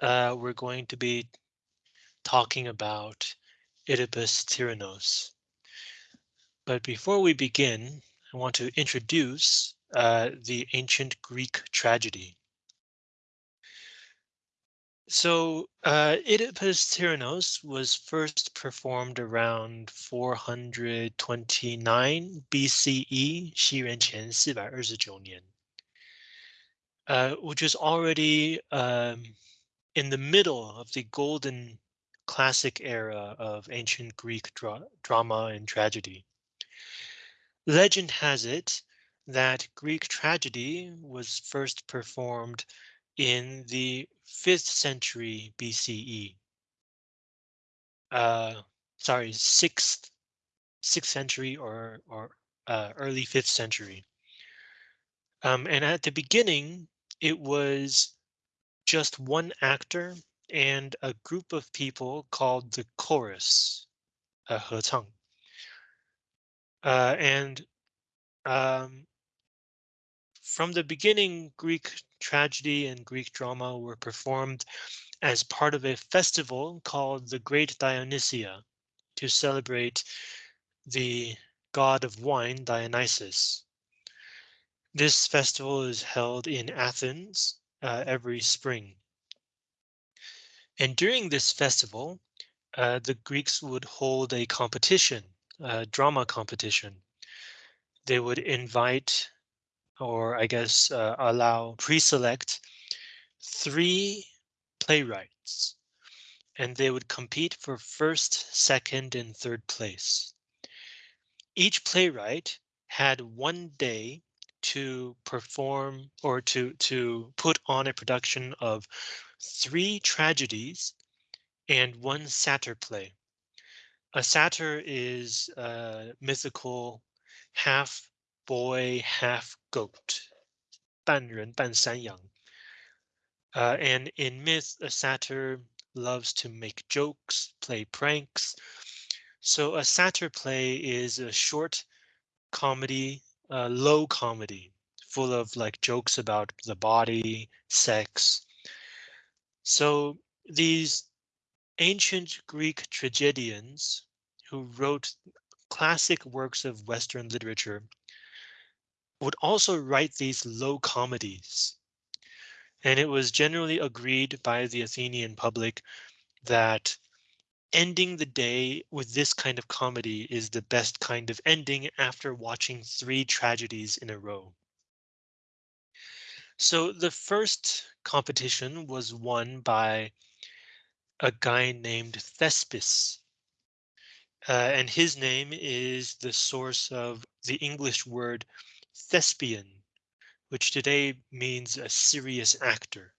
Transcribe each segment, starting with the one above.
uh, we're going to be talking about Oedipus Tyrannos. But before we begin, I want to introduce uh, the ancient Greek tragedy. So uh, Oedipus Tyrannos was first performed around 429 BCE, 西元前429年, Uh, which is already um, in the middle of the golden classic era of ancient Greek dra drama and tragedy. Legend has it that Greek tragedy was first performed in the 5th century BCE. Uh, sorry, 6th, 6th century or, or uh, early 5th century. Um, and at the beginning, it was just one actor and a group of people called the chorus, uh. Uh, and um, from the beginning, Greek tragedy and Greek drama were performed as part of a festival called the Great Dionysia to celebrate the god of wine, Dionysus. This festival is held in Athens uh, every spring. And during this festival, uh, the Greeks would hold a competition, a drama competition. They would invite or I guess uh, allow pre-select three playwrights and they would compete for first, second, and third place. Each playwright had one day to perform or to to put on a production of three tragedies and one satyr play. A satyr is a mythical half boy, half goat, 半人半山羊. Uh, and in myth, a satyr loves to make jokes, play pranks. So a satyr play is a short comedy, uh, low comedy, full of like jokes about the body, sex. So these ancient Greek tragedians who wrote classic works of Western literature would also write these low comedies. And it was generally agreed by the Athenian public that ending the day with this kind of comedy is the best kind of ending after watching three tragedies in a row. So the first competition was won by a guy named Thespis. Uh, and his name is the source of the English word thespian, which today means a serious actor.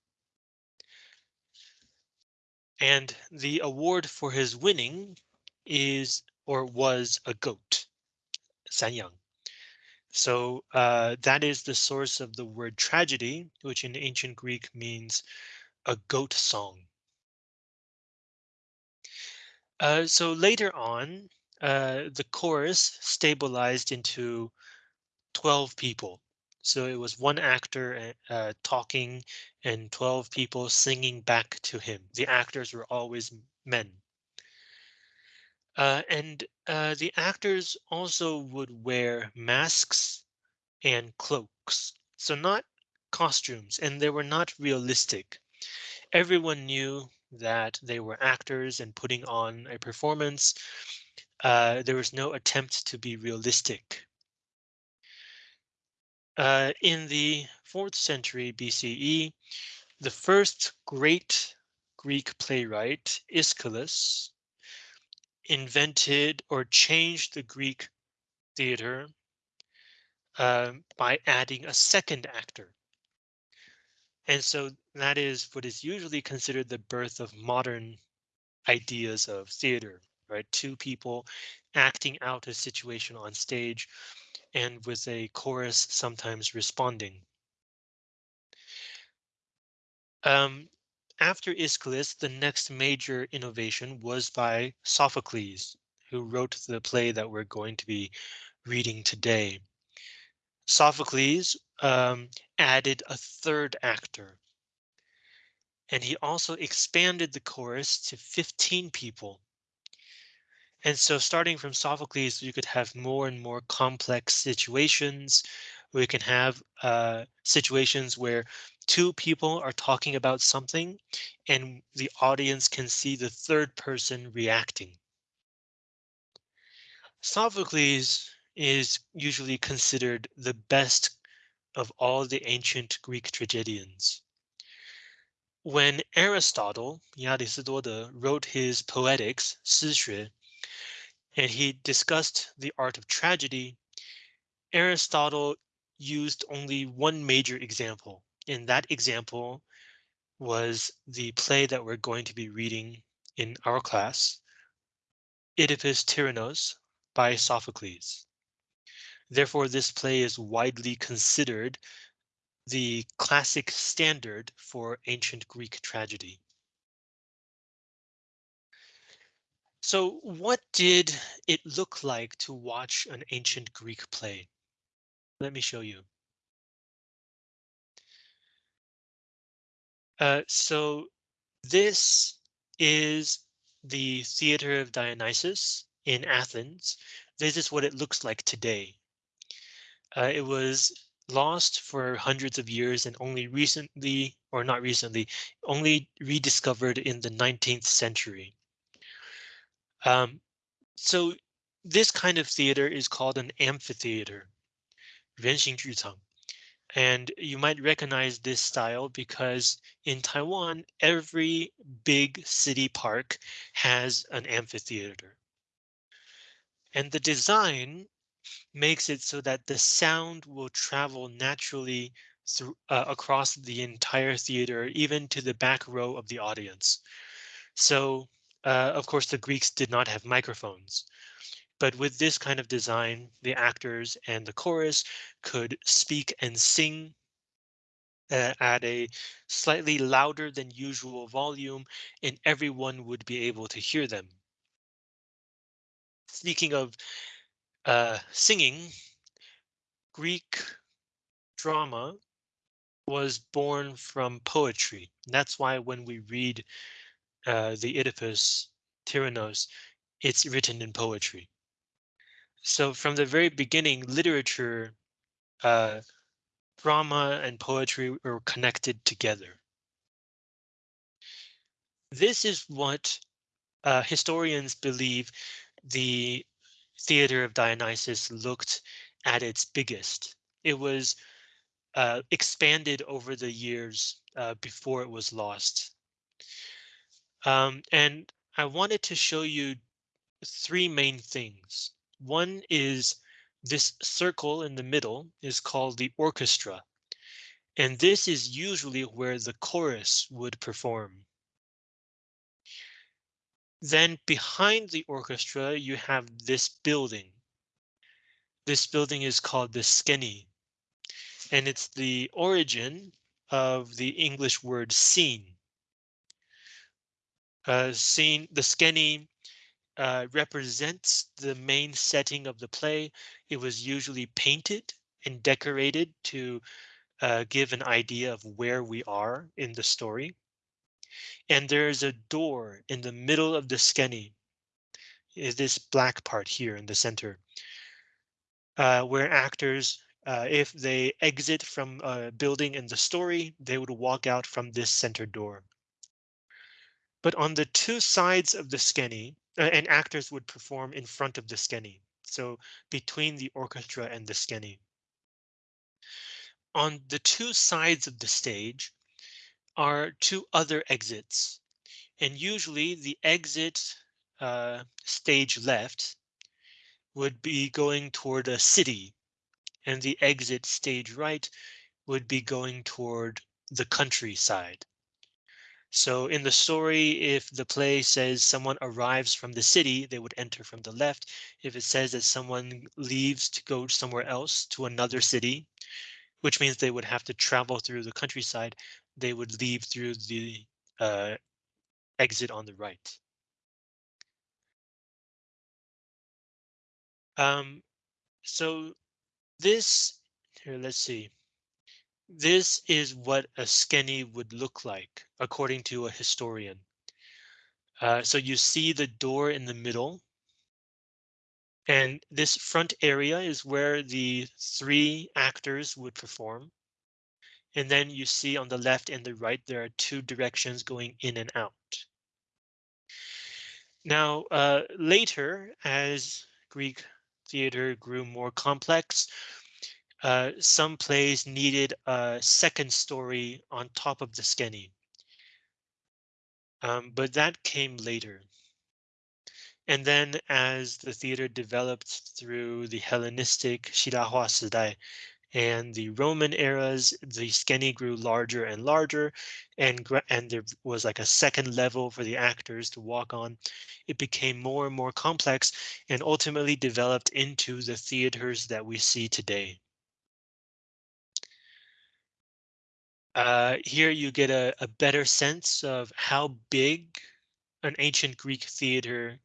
And the award for his winning is or was a goat, sanyang. So uh, that is the source of the word tragedy, which in ancient Greek means a goat song. Uh, so later on, uh, the chorus stabilized into 12 people. So it was one actor uh, talking and 12 people singing back to him. The actors were always men. Uh, and uh, the actors also would wear masks and cloaks. So not costumes and they were not realistic. Everyone knew that they were actors and putting on a performance. Uh, there was no attempt to be realistic. Uh, in the 4th century BCE, the first great Greek playwright, Aeschylus, invented or changed the Greek theater uh, by adding a second actor. And so that is what is usually considered the birth of modern ideas of theater, right? Two people acting out a situation on stage and with a chorus sometimes responding. Um, after Aeschylus, the next major innovation was by Sophocles, who wrote the play that we're going to be reading today. Sophocles um, added a third actor. And he also expanded the chorus to 15 people. And so starting from Sophocles, you could have more and more complex situations. We can have uh, situations where two people are talking about something and the audience can see the third person reacting. Sophocles is usually considered the best of all the ancient Greek tragedians. When Aristotle, wrote his Poetics, and he discussed the art of tragedy, Aristotle used only one major example, and that example was the play that we're going to be reading in our class, Oedipus Tyrannos by Sophocles. Therefore, this play is widely considered the classic standard for ancient Greek tragedy. So what did it look like to watch an ancient Greek play? Let me show you. Uh, so this is the Theater of Dionysus in Athens. This is what it looks like today. Uh, it was lost for hundreds of years and only recently, or not recently, only rediscovered in the 19th century. Um, so this kind of theater is called an amphitheater, 圆形剧场. And you might recognize this style because in Taiwan, every big city park has an amphitheater. And the design makes it so that the sound will travel naturally through uh, across the entire theater, even to the back row of the audience. So, uh, of course, the Greeks did not have microphones. But with this kind of design, the actors and the chorus could speak and sing uh, at a slightly louder than usual volume, and everyone would be able to hear them. Speaking of uh, singing, Greek drama was born from poetry. That's why when we read uh, the Oedipus Tyrannos, it's written in poetry. So from the very beginning, literature, uh, drama and poetry were connected together. This is what uh, historians believe the theater of Dionysus looked at its biggest. It was uh, expanded over the years uh, before it was lost. Um, and I wanted to show you three main things. One is this circle in the middle is called the orchestra. And this is usually where the chorus would perform. Then behind the orchestra, you have this building. This building is called the skene. And it's the origin of the English word scene. Uh, scene, the skene uh, represents the main setting of the play. It was usually painted and decorated to uh, give an idea of where we are in the story. And there's a door in the middle of the skene, is this black part here in the center, uh, where actors, uh, if they exit from a building in the story, they would walk out from this center door. But on the two sides of the skene, uh, and actors would perform in front of the skene, so between the orchestra and the skene. On the two sides of the stage are two other exits, and usually the exit uh, stage left would be going toward a city, and the exit stage right would be going toward the countryside. So in the story, if the play says someone arrives from the city, they would enter from the left. If it says that someone leaves to go somewhere else to another city, which means they would have to travel through the countryside, they would leave through the uh, exit on the right. Um, so this here, let's see. This is what a skene would look like, according to a historian. Uh, so you see the door in the middle. And this front area is where the three actors would perform. And then you see on the left and the right, there are two directions going in and out. Now, uh, later, as Greek theater grew more complex, uh, some plays needed a second story on top of the skene. Um, but that came later. And then as the theater developed through the Hellenistic Shirahua Sidai and the Roman eras, the skene grew larger and larger, and and there was like a second level for the actors to walk on. It became more and more complex and ultimately developed into the theaters that we see today. Uh, here you get a, a better sense of how big an ancient Greek theater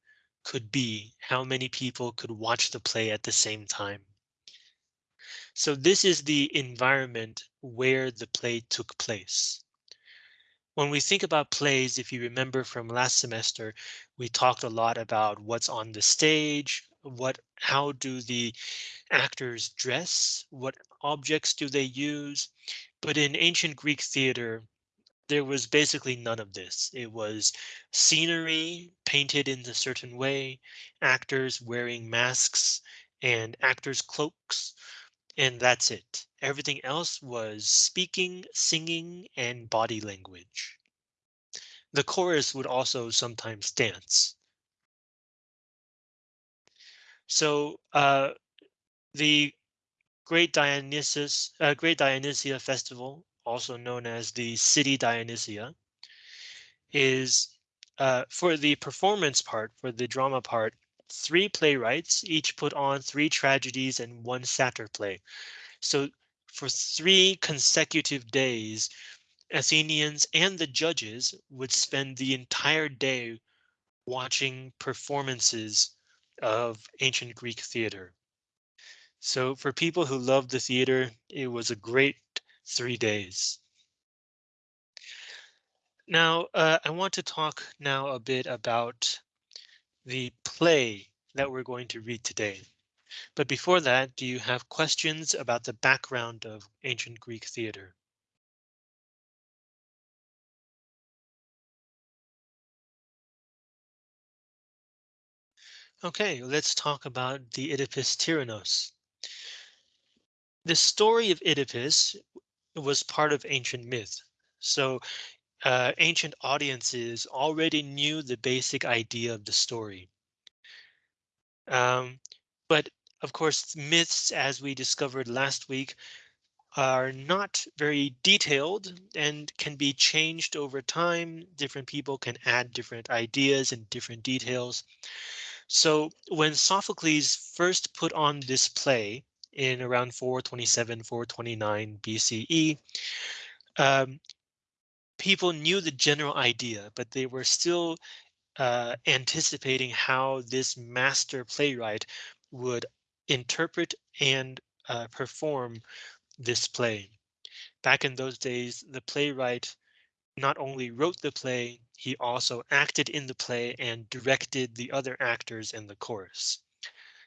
could be, how many people could watch the play at the same time. So this is the environment where the play took place. When we think about plays, if you remember from last semester, we talked a lot about what's on the stage, what how do the actors dress, what objects do they use. But in ancient Greek theater, there was basically none of this. It was scenery painted in a certain way, actors wearing masks and actors' cloaks, and that's it. Everything else was speaking, singing, and body language. The chorus would also sometimes dance. So uh, the Great Dionysus, uh, Great Dionysia Festival, also known as the City Dionysia, is uh, for the performance part, for the drama part, three playwrights each put on three tragedies and one satyr play. So for three consecutive days, Athenians and the judges would spend the entire day watching performances of ancient Greek theater. So for people who love the theater, it was a great three days. Now, uh, I want to talk now a bit about the play that we're going to read today. But before that, do you have questions about the background of ancient Greek theater? Okay, let's talk about the Oedipus Tyrannos. The story of Oedipus was part of ancient myth. So uh, ancient audiences already knew the basic idea of the story. Um, but of course, myths, as we discovered last week, are not very detailed and can be changed over time. Different people can add different ideas and different details. So when Sophocles first put on this play, in around 427, 429 BCE. Um, people knew the general idea, but they were still uh, anticipating how this master playwright would interpret and uh, perform this play. Back in those days, the playwright not only wrote the play, he also acted in the play and directed the other actors in the chorus.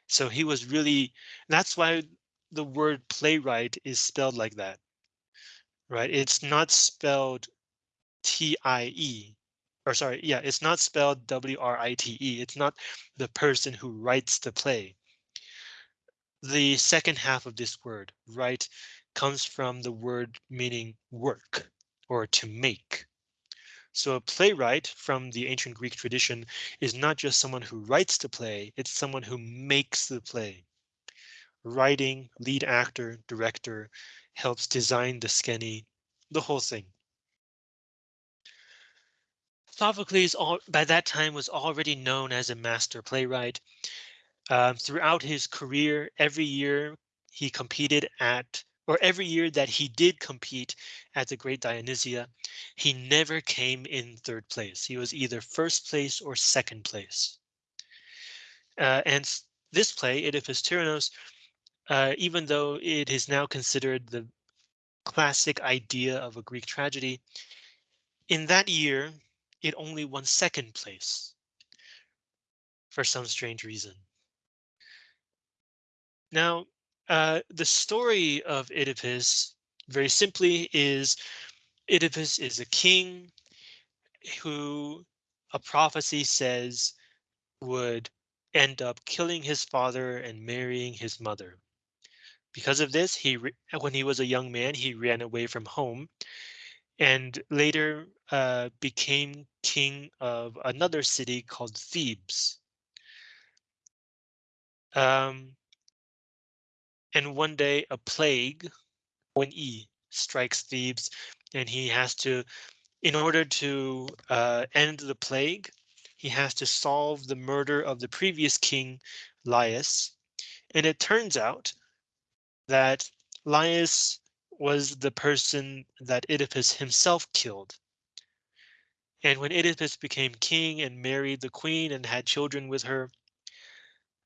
So he was really, that's why the word playwright is spelled like that. Right? It's not spelled T-I-E or sorry, yeah, it's not spelled W-R-I-T-E. It's not the person who writes the play. The second half of this word, write, comes from the word meaning work or to make. So a playwright from the ancient Greek tradition is not just someone who writes the play, it's someone who makes the play. Writing, lead actor, director, helps design the skene, the whole thing. Sophocles all, by that time was already known as a master playwright. Um, throughout his career, every year he competed at or every year that he did compete at the Great Dionysia, he never came in third place. He was either first place or second place. Uh, and this play, Oedipus Tyrannos, uh, even though it is now considered the classic idea of a Greek tragedy. In that year, it only won second place for some strange reason. Now, uh, the story of Oedipus, very simply, is Oedipus is a king who a prophecy says would end up killing his father and marrying his mother. Because of this, he when he was a young man, he ran away from home and later uh, became king of another city called Thebes. Um, and one day a plague, when E strikes Thebes, and he has to, in order to uh, end the plague, he has to solve the murder of the previous king, Laius. And it turns out that Laius was the person that Oedipus himself killed. And when Oedipus became king and married the queen and had children with her,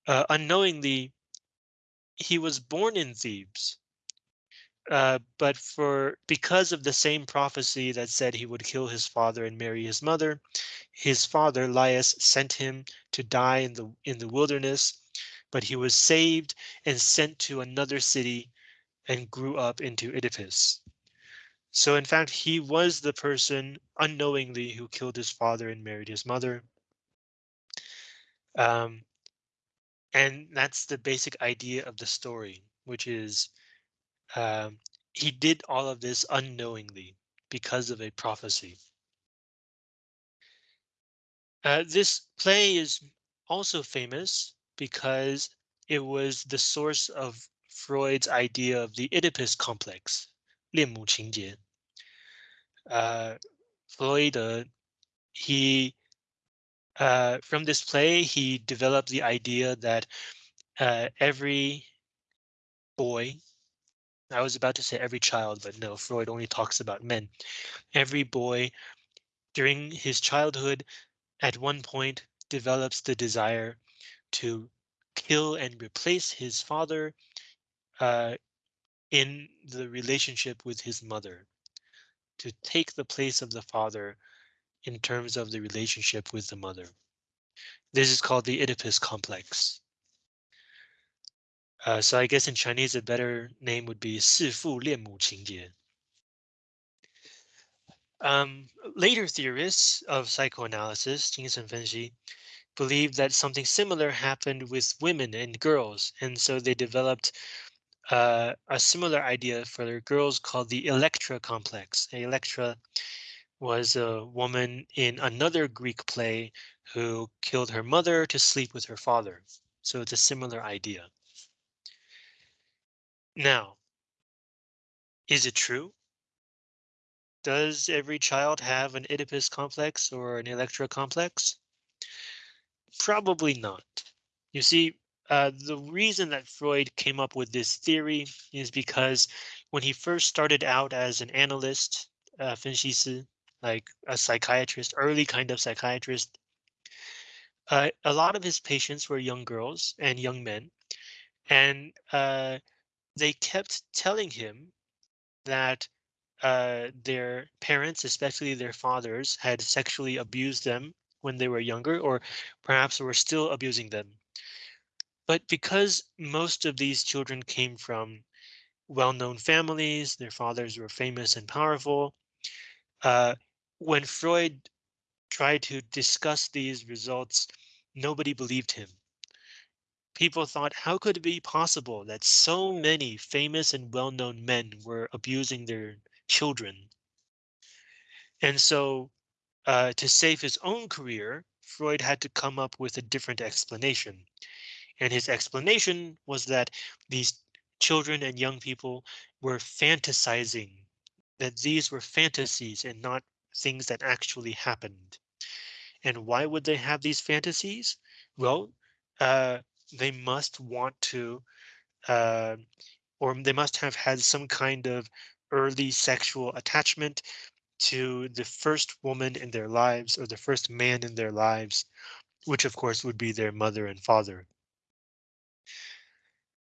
uh, unknowingly, he was born in Thebes. Uh, but for because of the same prophecy that said he would kill his father and marry his mother, his father Laius sent him to die in the in the wilderness, but he was saved and sent to another city and grew up into Oedipus. So in fact, he was the person unknowingly who killed his father and married his mother. Um, and that's the basic idea of the story, which is um, he did all of this unknowingly because of a prophecy. Uh, this play is also famous because it was the source of Freud's idea of the Oedipus complex, 恋母情节. Uh, Freud, uh, he, uh, from this play, he developed the idea that uh, every boy, I was about to say every child, but no, Freud only talks about men. Every boy during his childhood at one point develops the desire to kill and replace his father uh, in the relationship with his mother, to take the place of the father in terms of the relationship with the mother. This is called the Oedipus complex. Uh, so I guess in Chinese, a better name would be 弑父恋母情节. Um, later theorists of psychoanalysis, 精神分析, believed that something similar happened with women and girls, and so they developed uh, a similar idea for girls called the Electra complex. Electra was a woman in another Greek play who killed her mother to sleep with her father. So it's a similar idea. Now, is it true? Does every child have an Oedipus complex or an Electra complex? Probably not. You see, uh, the reason that Freud came up with this theory is because when he first started out as an analyst, uh, like a psychiatrist, early kind of psychiatrist, uh, a lot of his patients were young girls and young men, and uh, they kept telling him that uh, their parents, especially their fathers, had sexually abused them when they were younger, or perhaps were still abusing them. But because most of these children came from well-known families, their fathers were famous and powerful. Uh, when Freud tried to discuss these results, nobody believed him. People thought, how could it be possible that so many famous and well-known men were abusing their children? And so uh, to save his own career, Freud had to come up with a different explanation. And his explanation was that these children and young people were fantasizing, that these were fantasies and not things that actually happened. And why would they have these fantasies? Well, uh, they must want to, uh, or they must have had some kind of early sexual attachment to the first woman in their lives or the first man in their lives, which of course would be their mother and father.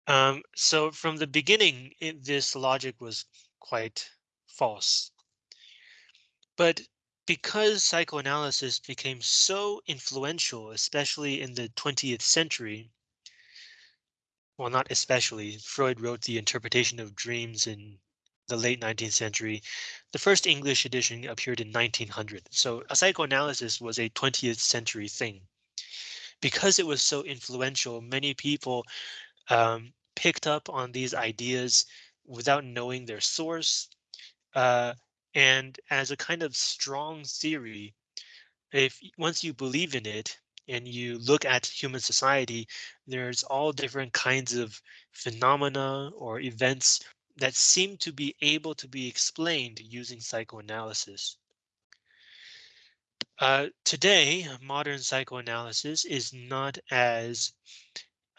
Um, so from the beginning, it, this logic was quite false. But because psychoanalysis became so influential, especially in the 20th century, well, not especially, Freud wrote the interpretation of dreams in the late 19th century. The first English edition appeared in 1900. So a psychoanalysis was a 20th century thing. Because it was so influential, many people um, picked up on these ideas without knowing their source. Uh, and as a kind of strong theory, if once you believe in it and you look at human society, there's all different kinds of phenomena or events that seem to be able to be explained using psychoanalysis. Uh, today, modern psychoanalysis is not as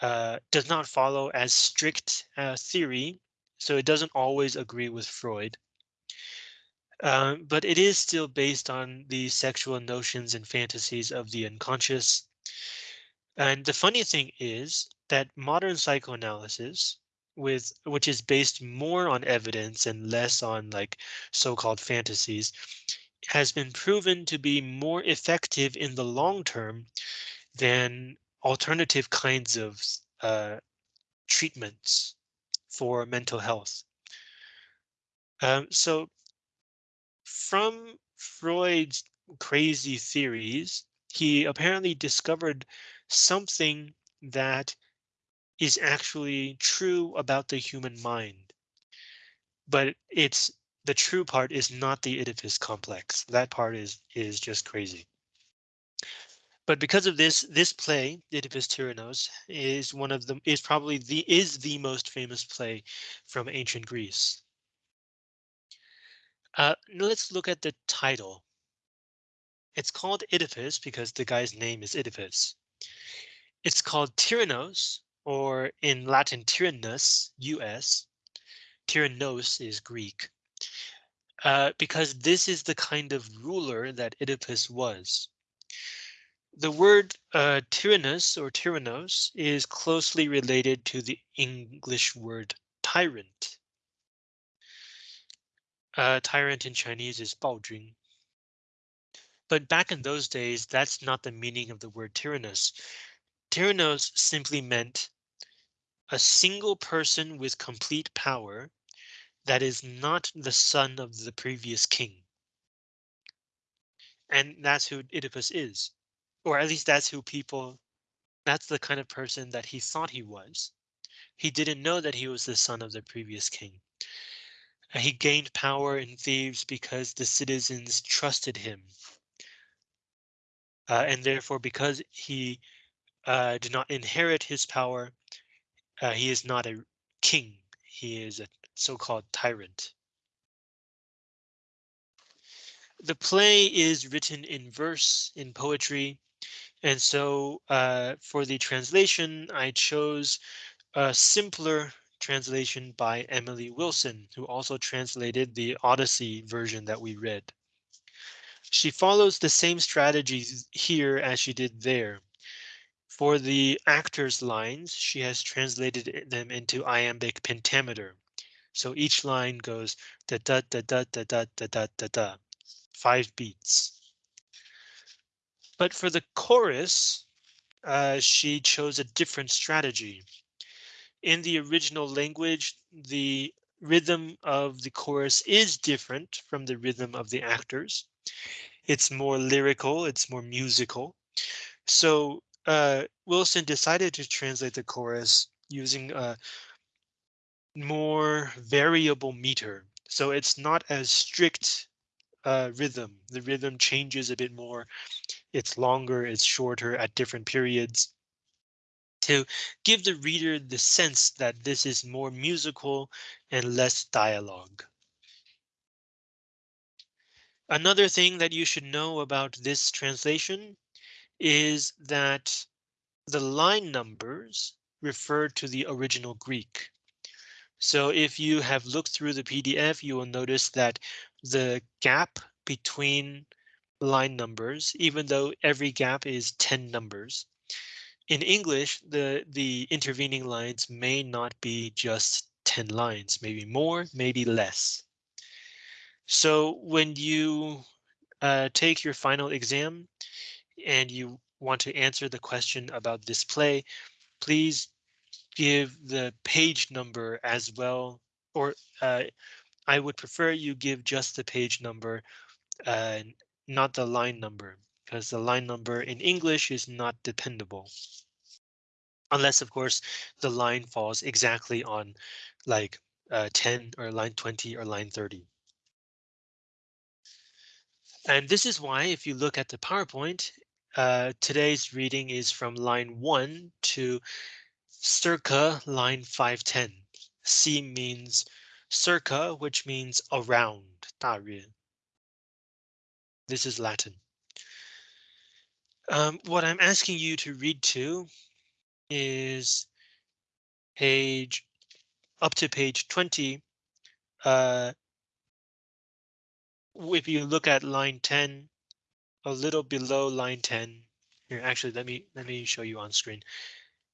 uh, does not follow as strict uh, theory, so it doesn't always agree with Freud. Um, but it is still based on the sexual notions and fantasies of the unconscious. And the funny thing is that modern psychoanalysis with which is based more on evidence and less on like so-called fantasies has been proven to be more effective in the long term than alternative kinds of uh, treatments for mental health. Um, so from Freud's crazy theories, he apparently discovered something that is actually true about the human mind. But it's the true part is not the Oedipus complex. That part is is just crazy. But because of this, this play, Oedipus Tyrannos, is one of them is probably the is the most famous play from ancient Greece. Uh, let's look at the title. It's called Oedipus because the guy's name is Oedipus. It's called Tyrannos, or in Latin Tyrannus, US. Tyrannos is Greek. Uh, because this is the kind of ruler that Oedipus was. The word uh, tyrannus or tyrannos is closely related to the English word tyrant. Uh, tyrant in Chinese is 暴君. But back in those days, that's not the meaning of the word tyrannus. Tyrannos simply meant a single person with complete power that is not the son of the previous king. And that's who Oedipus is, or at least that's who people, that's the kind of person that he thought he was. He didn't know that he was the son of the previous king. He gained power in Thebes because the citizens trusted him. Uh, and therefore, because he uh, did not inherit his power, uh, he is not a king. He is a so-called tyrant. The play is written in verse in poetry. And so uh, for the translation, I chose a simpler translation by Emily Wilson, who also translated the Odyssey version that we read. She follows the same strategies here as she did there. For the actors lines, she has translated them into iambic pentameter. So each line goes da da da da da da da da da da, five beats. But for the chorus, uh, she chose a different strategy. In the original language, the rhythm of the chorus is different from the rhythm of the actors. It's more lyrical, it's more musical. So uh, Wilson decided to translate the chorus using a more variable meter. So it's not as strict uh, rhythm. The rhythm changes a bit more. It's longer, it's shorter at different periods to give the reader the sense that this is more musical and less dialogue. Another thing that you should know about this translation is that the line numbers refer to the original Greek. So if you have looked through the PDF, you will notice that the gap between line numbers, even though every gap is 10 numbers. In English, the, the intervening lines may not be just 10 lines, maybe more, maybe less. So when you uh, take your final exam and you want to answer the question about this play, please give the page number as well, or uh, I would prefer you give just the page number, uh, not the line number, because the line number in English is not dependable. Unless, of course, the line falls exactly on like uh, 10 or line 20 or line 30. And this is why if you look at the PowerPoint, uh, today's reading is from line 1 to circa line 510. C means circa, which means around, 大约. This is Latin. Um, what I'm asking you to read to is page up to page 20 uh, if you look at line 10, a little below line 10, here actually let me let me show you on screen.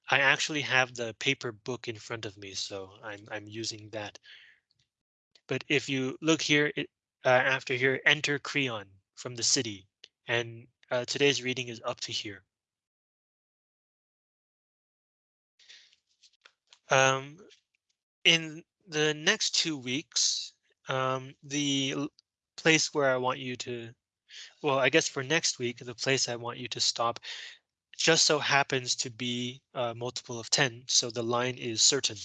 I actually have the paper book in front of me, so I'm I'm using that. But if you look here, it, uh, after here, enter Creon from the city, and uh, today's reading is up to here. Um, in the next two weeks, um, the place where I want you to, well, I guess for next week, the place I want you to stop just so happens to be a multiple of 10, so the line is certain.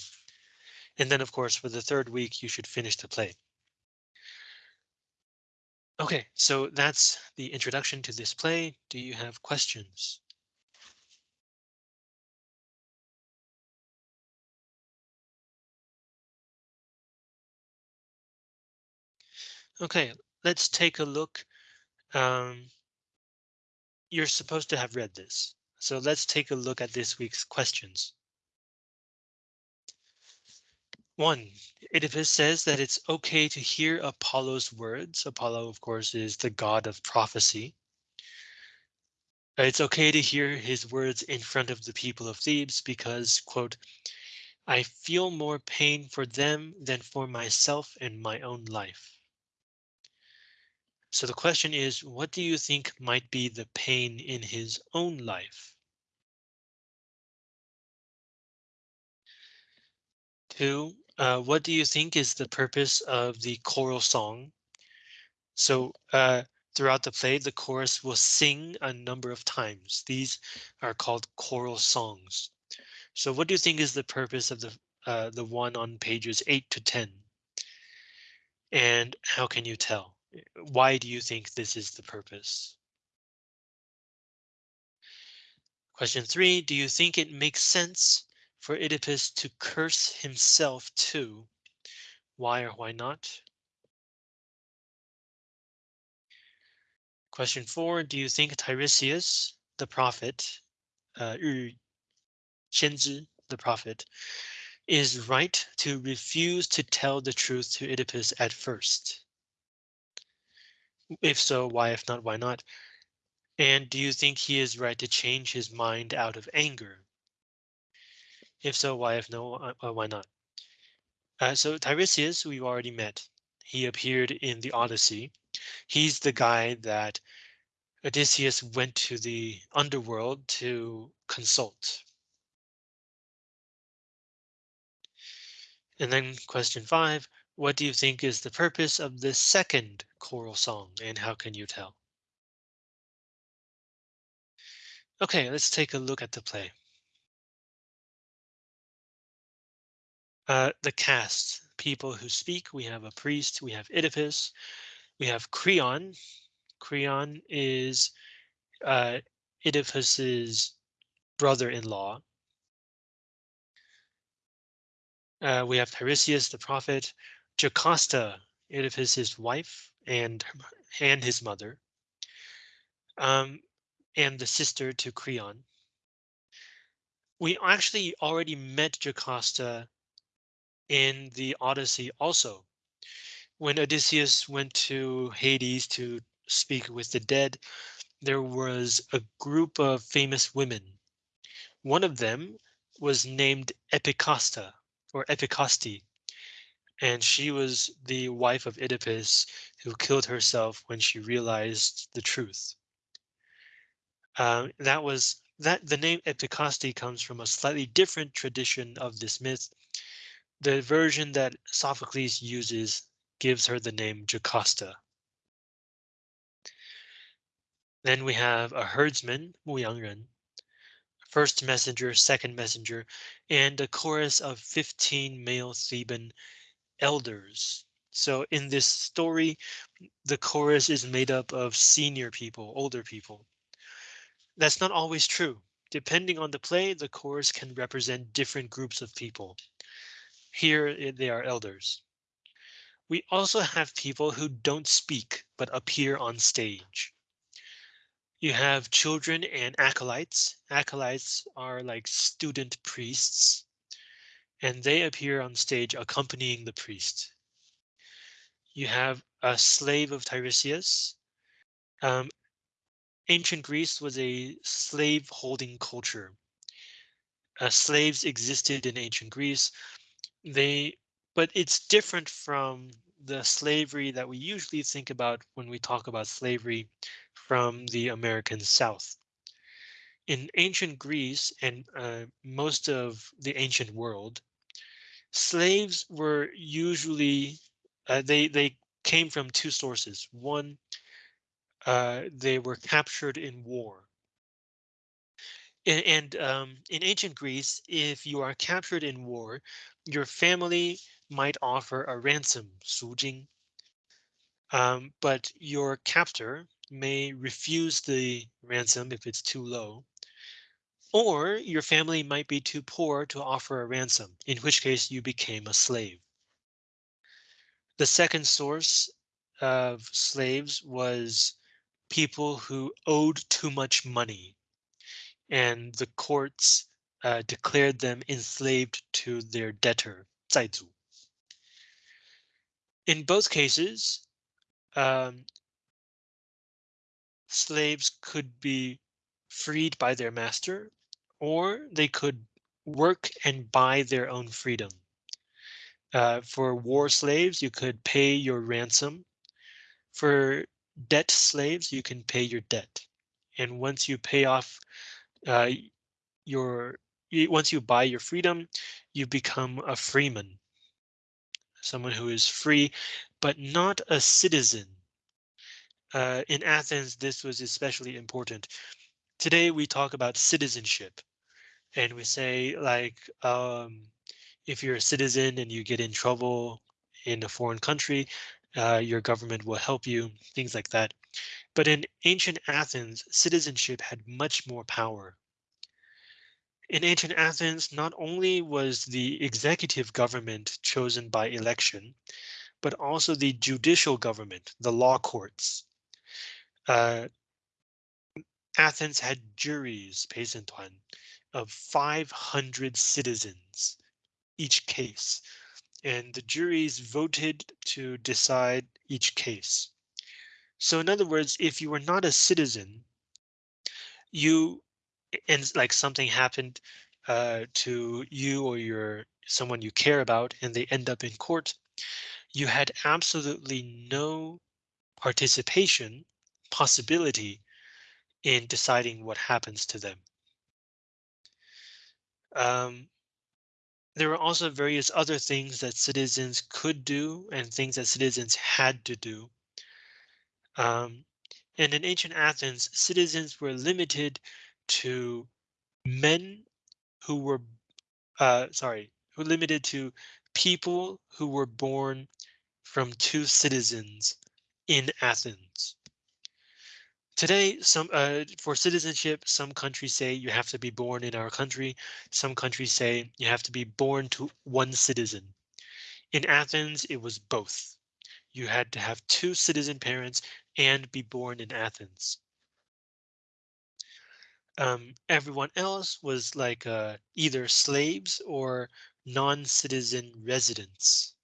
And then, of course, for the third week, you should finish the play. OK, so that's the introduction to this play. Do you have questions? OK, let's take a look. Um, you're supposed to have read this. So let's take a look at this week's questions. One, Oedipus says that it's OK to hear Apollo's words. Apollo, of course, is the god of prophecy. It's OK to hear his words in front of the people of Thebes because, quote, I feel more pain for them than for myself and my own life. So the question is, what do you think might be the pain in his own life? Two, uh, what do you think is the purpose of the choral song? So uh, throughout the play, the chorus will sing a number of times. These are called choral songs. So what do you think is the purpose of the uh, the one on pages 8 to 10? And how can you tell? Why do you think this is the purpose? Question three, do you think it makes sense for Oedipus to curse himself too? Why or why not? Question four, do you think Tiresias, the prophet, uh, the prophet, is right to refuse to tell the truth to Oedipus at first? If so, why? If not, why not? And do you think he is right to change his mind out of anger? If so, why? If no, uh, why not? Uh, so Tiresias, we've already met. He appeared in the Odyssey. He's the guy that Odysseus went to the underworld to consult. And then question five, what do you think is the purpose of the second choral song and how can you tell? Okay, let's take a look at the play. Uh, the cast, people who speak, we have a priest, we have Oedipus, we have Creon. Creon is uh, Oedipus's brother-in-law. Uh, we have Tiresias the prophet, Jocasta, Oedipus's wife and and his mother, um, and the sister to Creon. We actually already met Jocasta in the Odyssey also. When Odysseus went to Hades to speak with the dead, there was a group of famous women. One of them was named Epicasta or Epicasti, and she was the wife of Oedipus who killed herself when she realized the truth. Um, that was that the name Epicasti comes from a slightly different tradition of this myth. The version that Sophocles uses gives her the name Jocasta. Then we have a herdsman, Mu first messenger, second messenger, and a chorus of 15 male Theban elders. So in this story, the chorus is made up of senior people, older people. That's not always true. Depending on the play, the chorus can represent different groups of people. Here they are elders. We also have people who don't speak but appear on stage. You have children and acolytes. Acolytes are like student priests, and they appear on stage accompanying the priest. You have a slave of Tiresias. Um, ancient Greece was a slave holding culture. Uh, slaves existed in ancient Greece. They, but it's different from the slavery that we usually think about when we talk about slavery from the American South. In ancient Greece and uh, most of the ancient world, slaves were usually uh, they they came from two sources. One, uh, they were captured in war. And, and um, in ancient Greece, if you are captured in war, your family might offer a ransom, 赎金, um, but your captor may refuse the ransom if it's too low. Or your family might be too poor to offer a ransom, in which case you became a slave. The second source of slaves was people who owed too much money and the courts uh, declared them enslaved to their debtor, 债主. In both cases, um, slaves could be freed by their master, or they could work and buy their own freedom. Uh, for war slaves, you could pay your ransom. For debt slaves, you can pay your debt. And once you pay off uh, your once you buy your freedom, you become a freeman, someone who is free, but not a citizen. Uh, in Athens, this was especially important. Today, we talk about citizenship and we say like, um, if you're a citizen and you get in trouble in a foreign country, uh, your government will help you, things like that. But in ancient Athens, citizenship had much more power. In ancient Athens, not only was the executive government chosen by election, but also the judicial government, the law courts. Uh, Athens had juries, 陪审团, of 500 citizens each case, and the juries voted to decide each case. So in other words, if you were not a citizen, you and like something happened uh, to you or your someone you care about and they end up in court, you had absolutely no participation possibility in deciding what happens to them. Um, there are also various other things that citizens could do and things that citizens had to do. Um, and in ancient Athens, citizens were limited to men who were, uh, sorry, who limited to people who were born from two citizens in Athens. Today, some uh, for citizenship, some countries say you have to be born in our country. Some countries say you have to be born to one citizen. In Athens, it was both. You had to have two citizen parents and be born in Athens. Um, everyone else was like uh, either slaves or non-citizen residents.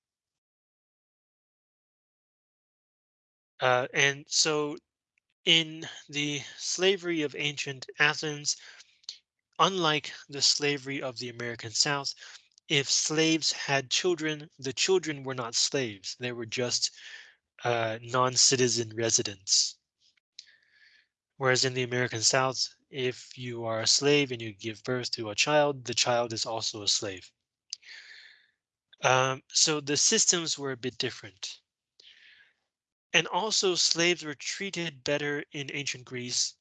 Uh, and so in the slavery of ancient Athens, unlike the slavery of the American South, if slaves had children, the children were not slaves. They were just uh, non-citizen residents. Whereas in the American South, if you are a slave and you give birth to a child, the child is also a slave. Um, so the systems were a bit different. And also slaves were treated better in ancient Greece,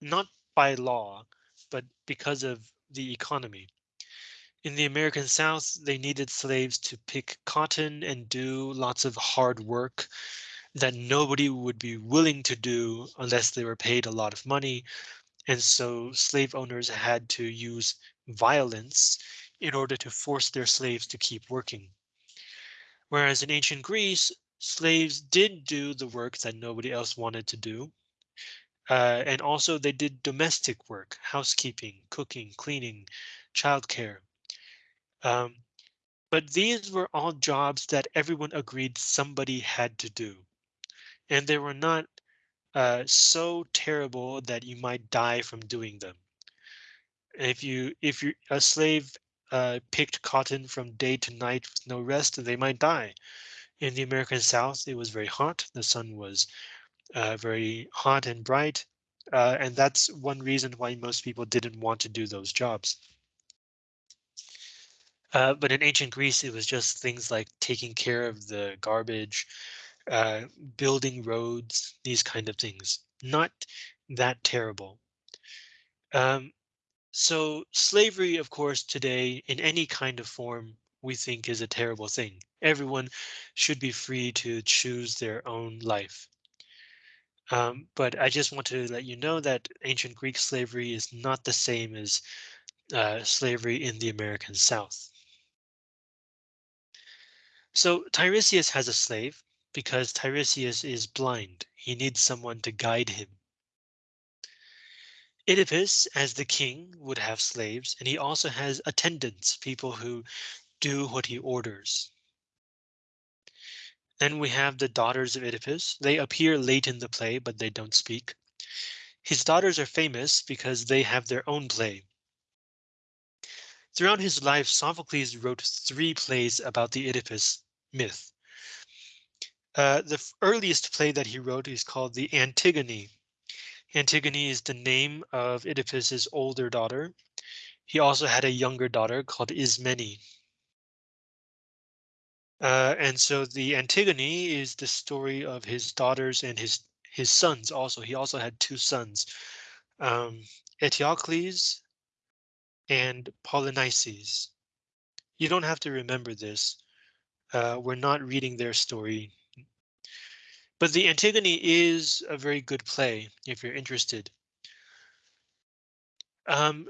not by law, but because of the economy. In the American South, they needed slaves to pick cotton and do lots of hard work that nobody would be willing to do unless they were paid a lot of money. And so slave owners had to use violence in order to force their slaves to keep working. Whereas in ancient Greece, slaves did do the work that nobody else wanted to do. Uh, and also they did domestic work, housekeeping, cooking, cleaning, childcare. Um, but these were all jobs that everyone agreed somebody had to do. And they were not uh, so terrible that you might die from doing them. If you if you a slave uh, picked cotton from day to night with no rest, they might die. In the American South, it was very hot. The sun was uh, very hot and bright. Uh, and that's one reason why most people didn't want to do those jobs. Uh, but in ancient Greece, it was just things like taking care of the garbage, uh, building roads, these kind of things. Not that terrible. Um, so slavery, of course, today in any kind of form, we think is a terrible thing. Everyone should be free to choose their own life. Um, but I just want to let you know that ancient Greek slavery is not the same as uh, slavery in the American South. So Tiresias has a slave because Tiresias is blind. He needs someone to guide him. Oedipus, as the king, would have slaves, and he also has attendants, people who do what he orders. Then we have the daughters of Oedipus. They appear late in the play, but they don't speak. His daughters are famous because they have their own play. Throughout his life, Sophocles wrote three plays about the Oedipus myth. Uh, the earliest play that he wrote is called the Antigone. Antigone is the name of Oedipus's older daughter. He also had a younger daughter called Ismene. Uh, and so the Antigone is the story of his daughters and his his sons also. He also had two sons, um, Eteocles and Polynices. You don't have to remember this. Uh, we're not reading their story. But the Antigone is a very good play if you're interested. Um,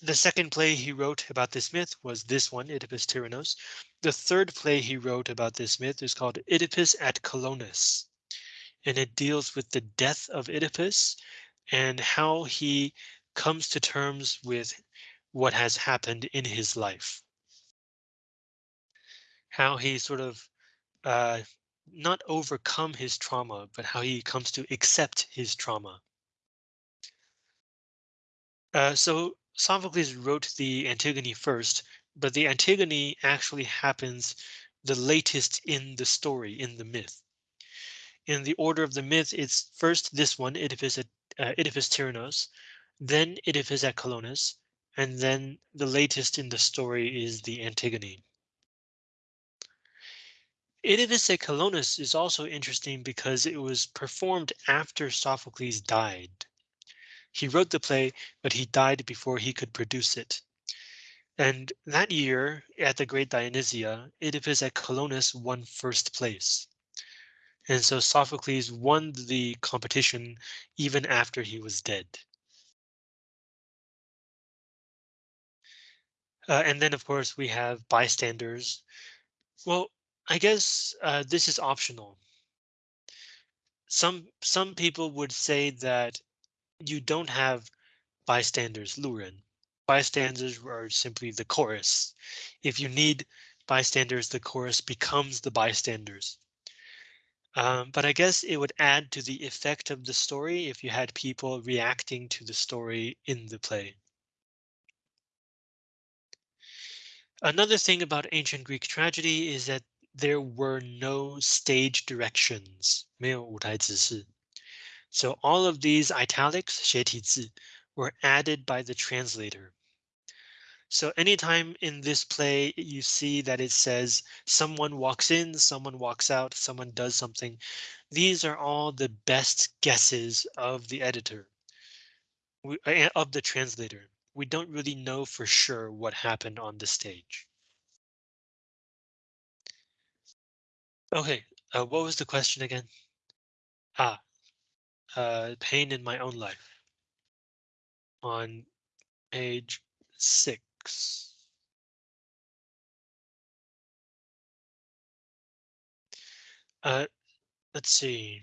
the second play he wrote about this myth was this one, Oedipus Tyrannos. The third play he wrote about this myth is called Oedipus at Colonus, and it deals with the death of Oedipus and how he comes to terms with what has happened in his life how he sort of uh, not overcome his trauma, but how he comes to accept his trauma. Uh, so Sophocles wrote the Antigone first, but the Antigone actually happens the latest in the story, in the myth. In the order of the myth, it's first this one, Oedipus at uh, Oedipus Tyrannos, then Oedipus at Colonus, and then the latest in the story is the Antigone. Oedipus at Colonus is also interesting because it was performed after Sophocles died. He wrote the play, but he died before he could produce it. And that year at the Great Dionysia, Oedipus at Colonus won first place. And so Sophocles won the competition even after he was dead. Uh, and then, of course, we have bystanders. Well, I guess uh, this is optional. Some some people would say that you don't have bystanders, Luren. Bystanders are simply the chorus. If you need bystanders, the chorus becomes the bystanders. Um, but I guess it would add to the effect of the story if you had people reacting to the story in the play. Another thing about ancient Greek tragedy is that there were no stage directions, 没有舞台指示. So all of these italics, 斜体字, were added by the translator. So anytime in this play you see that it says someone walks in, someone walks out, someone does something, these are all the best guesses of the editor, we, uh, of the translator. We don't really know for sure what happened on the stage. Okay, uh, what was the question again? Ah, uh, pain in my own life. On page six. Uh, let's see.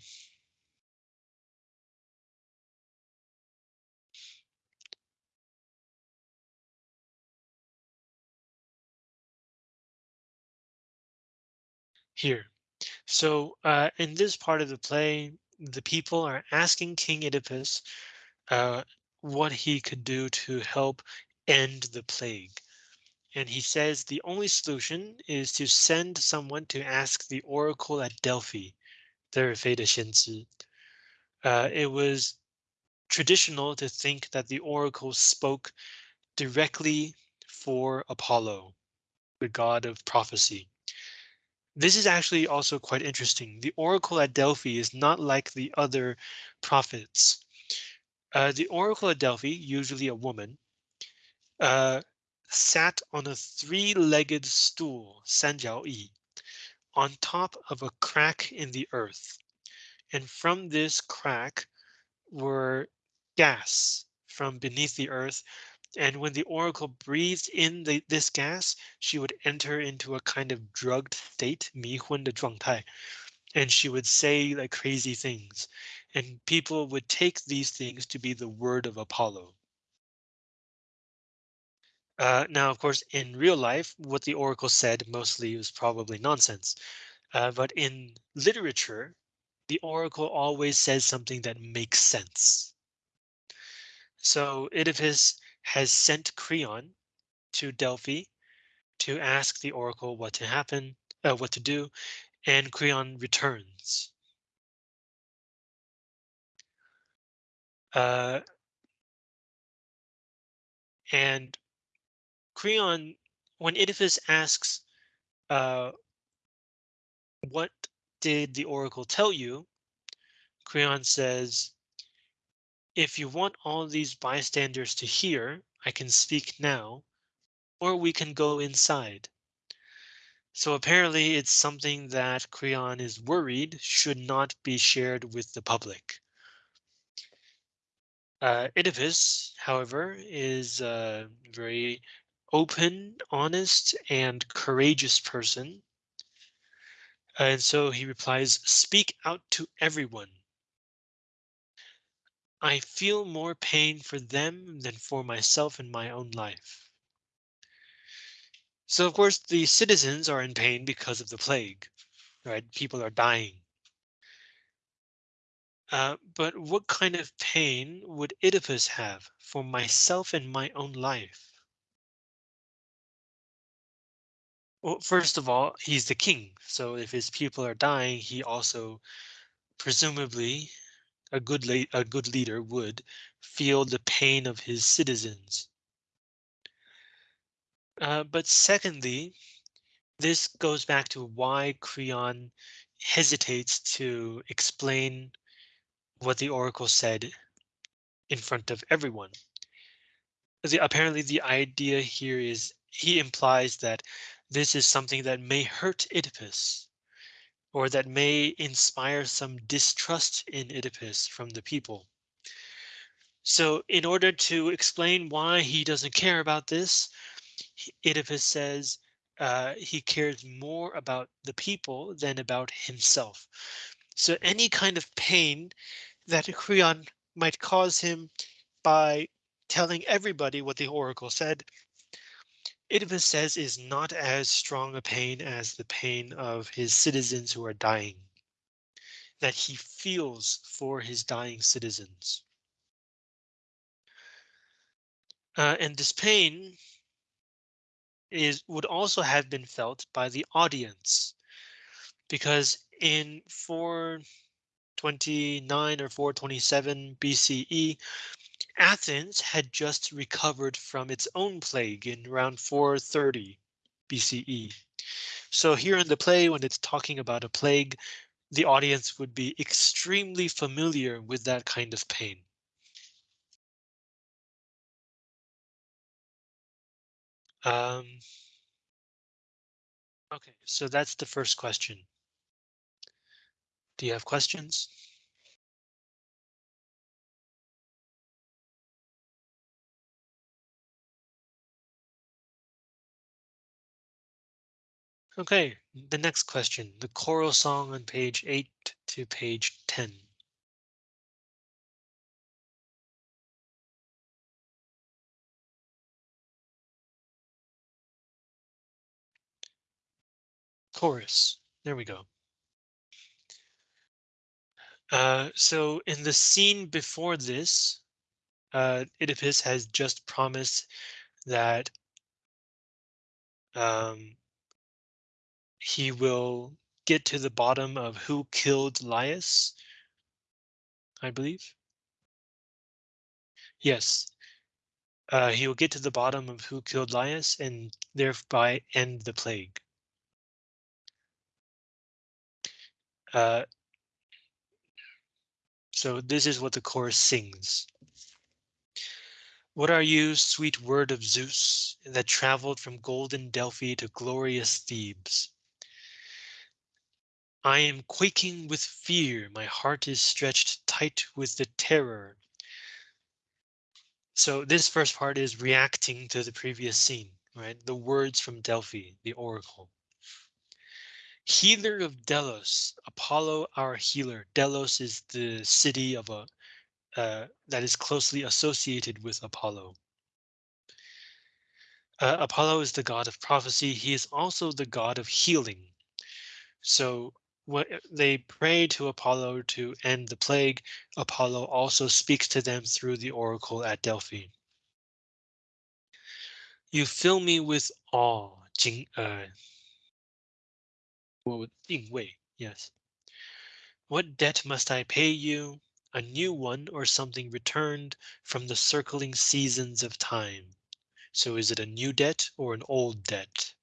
Here. So uh, in this part of the play, the people are asking King Oedipus uh, what he could do to help end the plague. And he says the only solution is to send someone to ask the oracle at Delphi, their Shenzi. Uh, it was traditional to think that the oracle spoke directly for Apollo, the god of prophecy. This is actually also quite interesting. The oracle at Delphi is not like the other prophets. Uh, the oracle at Delphi, usually a woman, uh, sat on a three-legged stool, Sanjiao Yi, on top of a crack in the earth. And from this crack were gas from beneath the earth and when the oracle breathed in the, this gas, she would enter into a kind of drugged state, 迷昏的状态, and she would say like crazy things. And people would take these things to be the word of Apollo. Uh, now, of course, in real life, what the oracle said mostly was probably nonsense. Uh, but in literature, the oracle always says something that makes sense. So Oedipus has sent Creon to Delphi to ask the oracle what to happen, uh, what to do, and Creon returns. Uh, and Creon, when Oedipus asks, uh, what did the oracle tell you? Creon says, if you want all these bystanders to hear, I can speak now, or we can go inside. So apparently it's something that Creon is worried should not be shared with the public. Uh, Oedipus, however, is a very open, honest, and courageous person. And so he replies, speak out to everyone. I feel more pain for them than for myself in my own life. So of course the citizens are in pain because of the plague, right? People are dying. Uh, but what kind of pain would Oedipus have for myself and my own life? Well, first of all, he's the king. So if his people are dying, he also presumably a good a good leader would feel the pain of his citizens. Uh, but secondly, this goes back to why Creon hesitates to explain what the oracle said in front of everyone. The, apparently the idea here is he implies that this is something that may hurt Oedipus or that may inspire some distrust in Oedipus from the people. So in order to explain why he doesn't care about this, Oedipus says uh, he cares more about the people than about himself. So any kind of pain that Creon might cause him by telling everybody what the oracle said Oedipus says is not as strong a pain as the pain of his citizens who are dying. That he feels for his dying citizens. Uh, and this pain is would also have been felt by the audience because in 429 or 427 BCE, Athens had just recovered from its own plague in around 430 BCE. So here in the play, when it's talking about a plague, the audience would be extremely familiar with that kind of pain. Um, okay, so that's the first question. Do you have questions? Okay, the next question, the choral song on page 8 to page 10. Chorus, there we go. Uh, so in the scene before this, uh, Oedipus has just promised that um, he will get to the bottom of who killed Laius, I believe. Yes, uh, he will get to the bottom of who killed Laius and thereby end the plague. Uh, so this is what the chorus sings. What are you, sweet word of Zeus, that traveled from golden Delphi to glorious Thebes? I am quaking with fear, my heart is stretched tight with the terror. So this first part is reacting to the previous scene, right? The words from Delphi, the oracle. Healer of Delos, Apollo our healer. Delos is the city of a uh, that is closely associated with Apollo. Uh, Apollo is the god of prophecy. He is also the god of healing. So Eh, they pray to Apollo to end the plague. Apollo also speaks to them through the oracle at Delphi. You fill me with awe, Jing Er. Wei, yes. What debt must I pay you? A new one or something returned from the circling seasons of time. So is it a new debt or an old debt?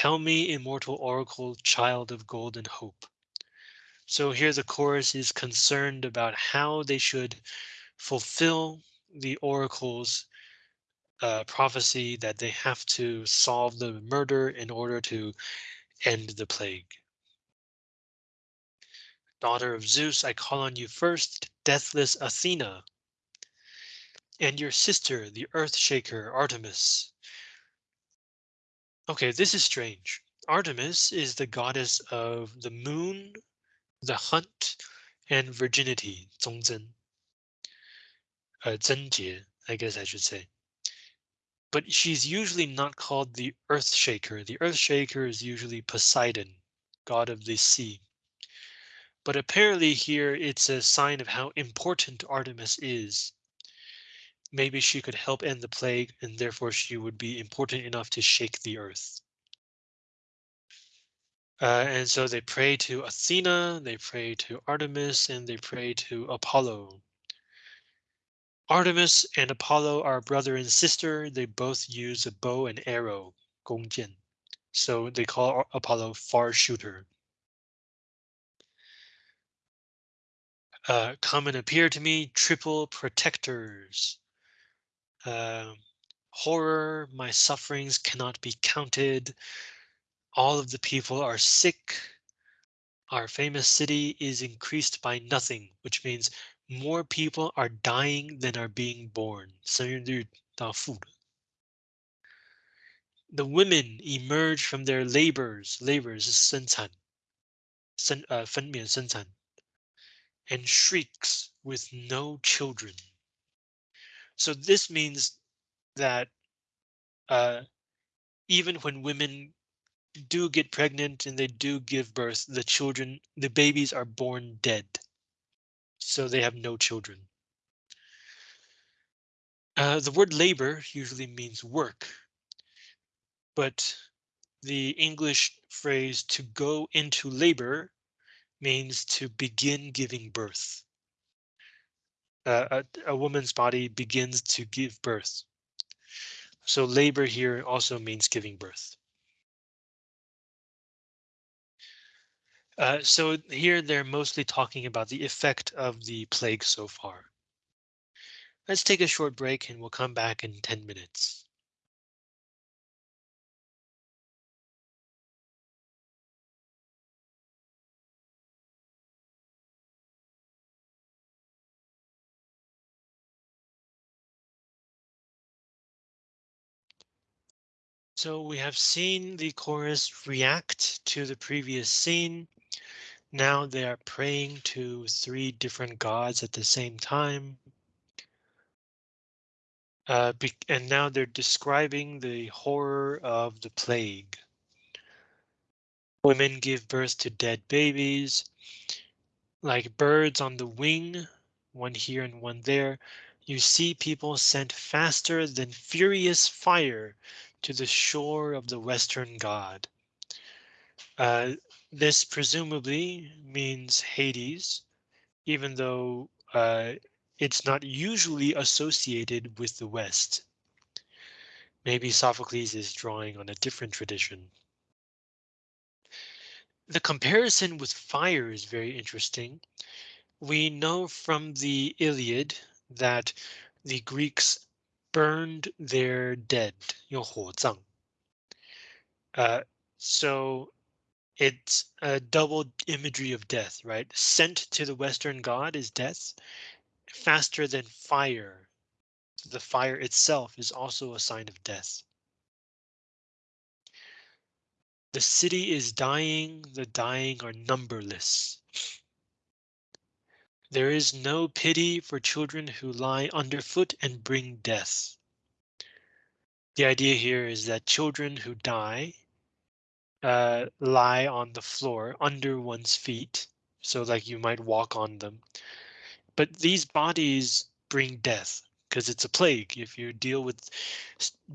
Tell me, immortal oracle, child of golden hope. So here the chorus is concerned about how they should fulfill the oracle's uh, prophecy that they have to solve the murder in order to end the plague. Daughter of Zeus, I call on you first, deathless Athena, and your sister, the earth shaker, Artemis. Okay, this is strange. Artemis is the goddess of the moon, the hunt, and virginity, 忠贞. Uh, 贞洁, I guess I should say but she's usually not called the Earth Shaker. The Earth Shaker is usually Poseidon, god of the sea. But apparently here it's a sign of how important Artemis is. Maybe she could help end the plague and therefore she would be important enough to shake the earth. Uh, and so they pray to Athena, they pray to Artemis, and they pray to Apollo. Artemis and Apollo are brother and sister. They both use a bow and arrow, 弓箭. So they call Apollo far shooter. Uh, come and appear to me, triple protectors Uh, horror, my sufferings cannot be counted. All of the people are sick. Our famous city is increased by nothing, which means more people are dying than are being born. The women emerge from their labors, labors 生产, uh, 分娩生产, and shrieks with no children. So this means that uh, even when women do get pregnant and they do give birth, the children, the babies are born dead so they have no children. Uh, the word labor usually means work. but the English phrase to go into labor means to begin giving birth. A, a woman's body begins to give birth. So labor here also means giving birth. Uh, so here they're mostly talking about the effect of the plague so far. Let's take a short break and we'll come back in 10 minutes. So we have seen the chorus react to the previous scene. Now they are praying to three different gods at the same time. Uh, and now they're describing the horror of the plague. Women give birth to dead babies, like birds on the wing, one here and one there. You see people sent faster than furious fire to the shore of the western god. Uh, this presumably means Hades, even though uh, it's not usually associated with the West. Maybe Sophocles is drawing on a different tradition. The comparison with fire is very interesting. We know from the Iliad that the Greeks burned their dead, 用火葬. Uh, so it's a double imagery of death, right? Sent to the Western god is death, faster than fire. The fire itself is also a sign of death. The city is dying, the dying are numberless. There is no pity for children who lie underfoot and bring death. The idea here is that children who die uh, lie on the floor under one's feet. So like you might walk on them. But these bodies bring death because it's a plague. If you deal with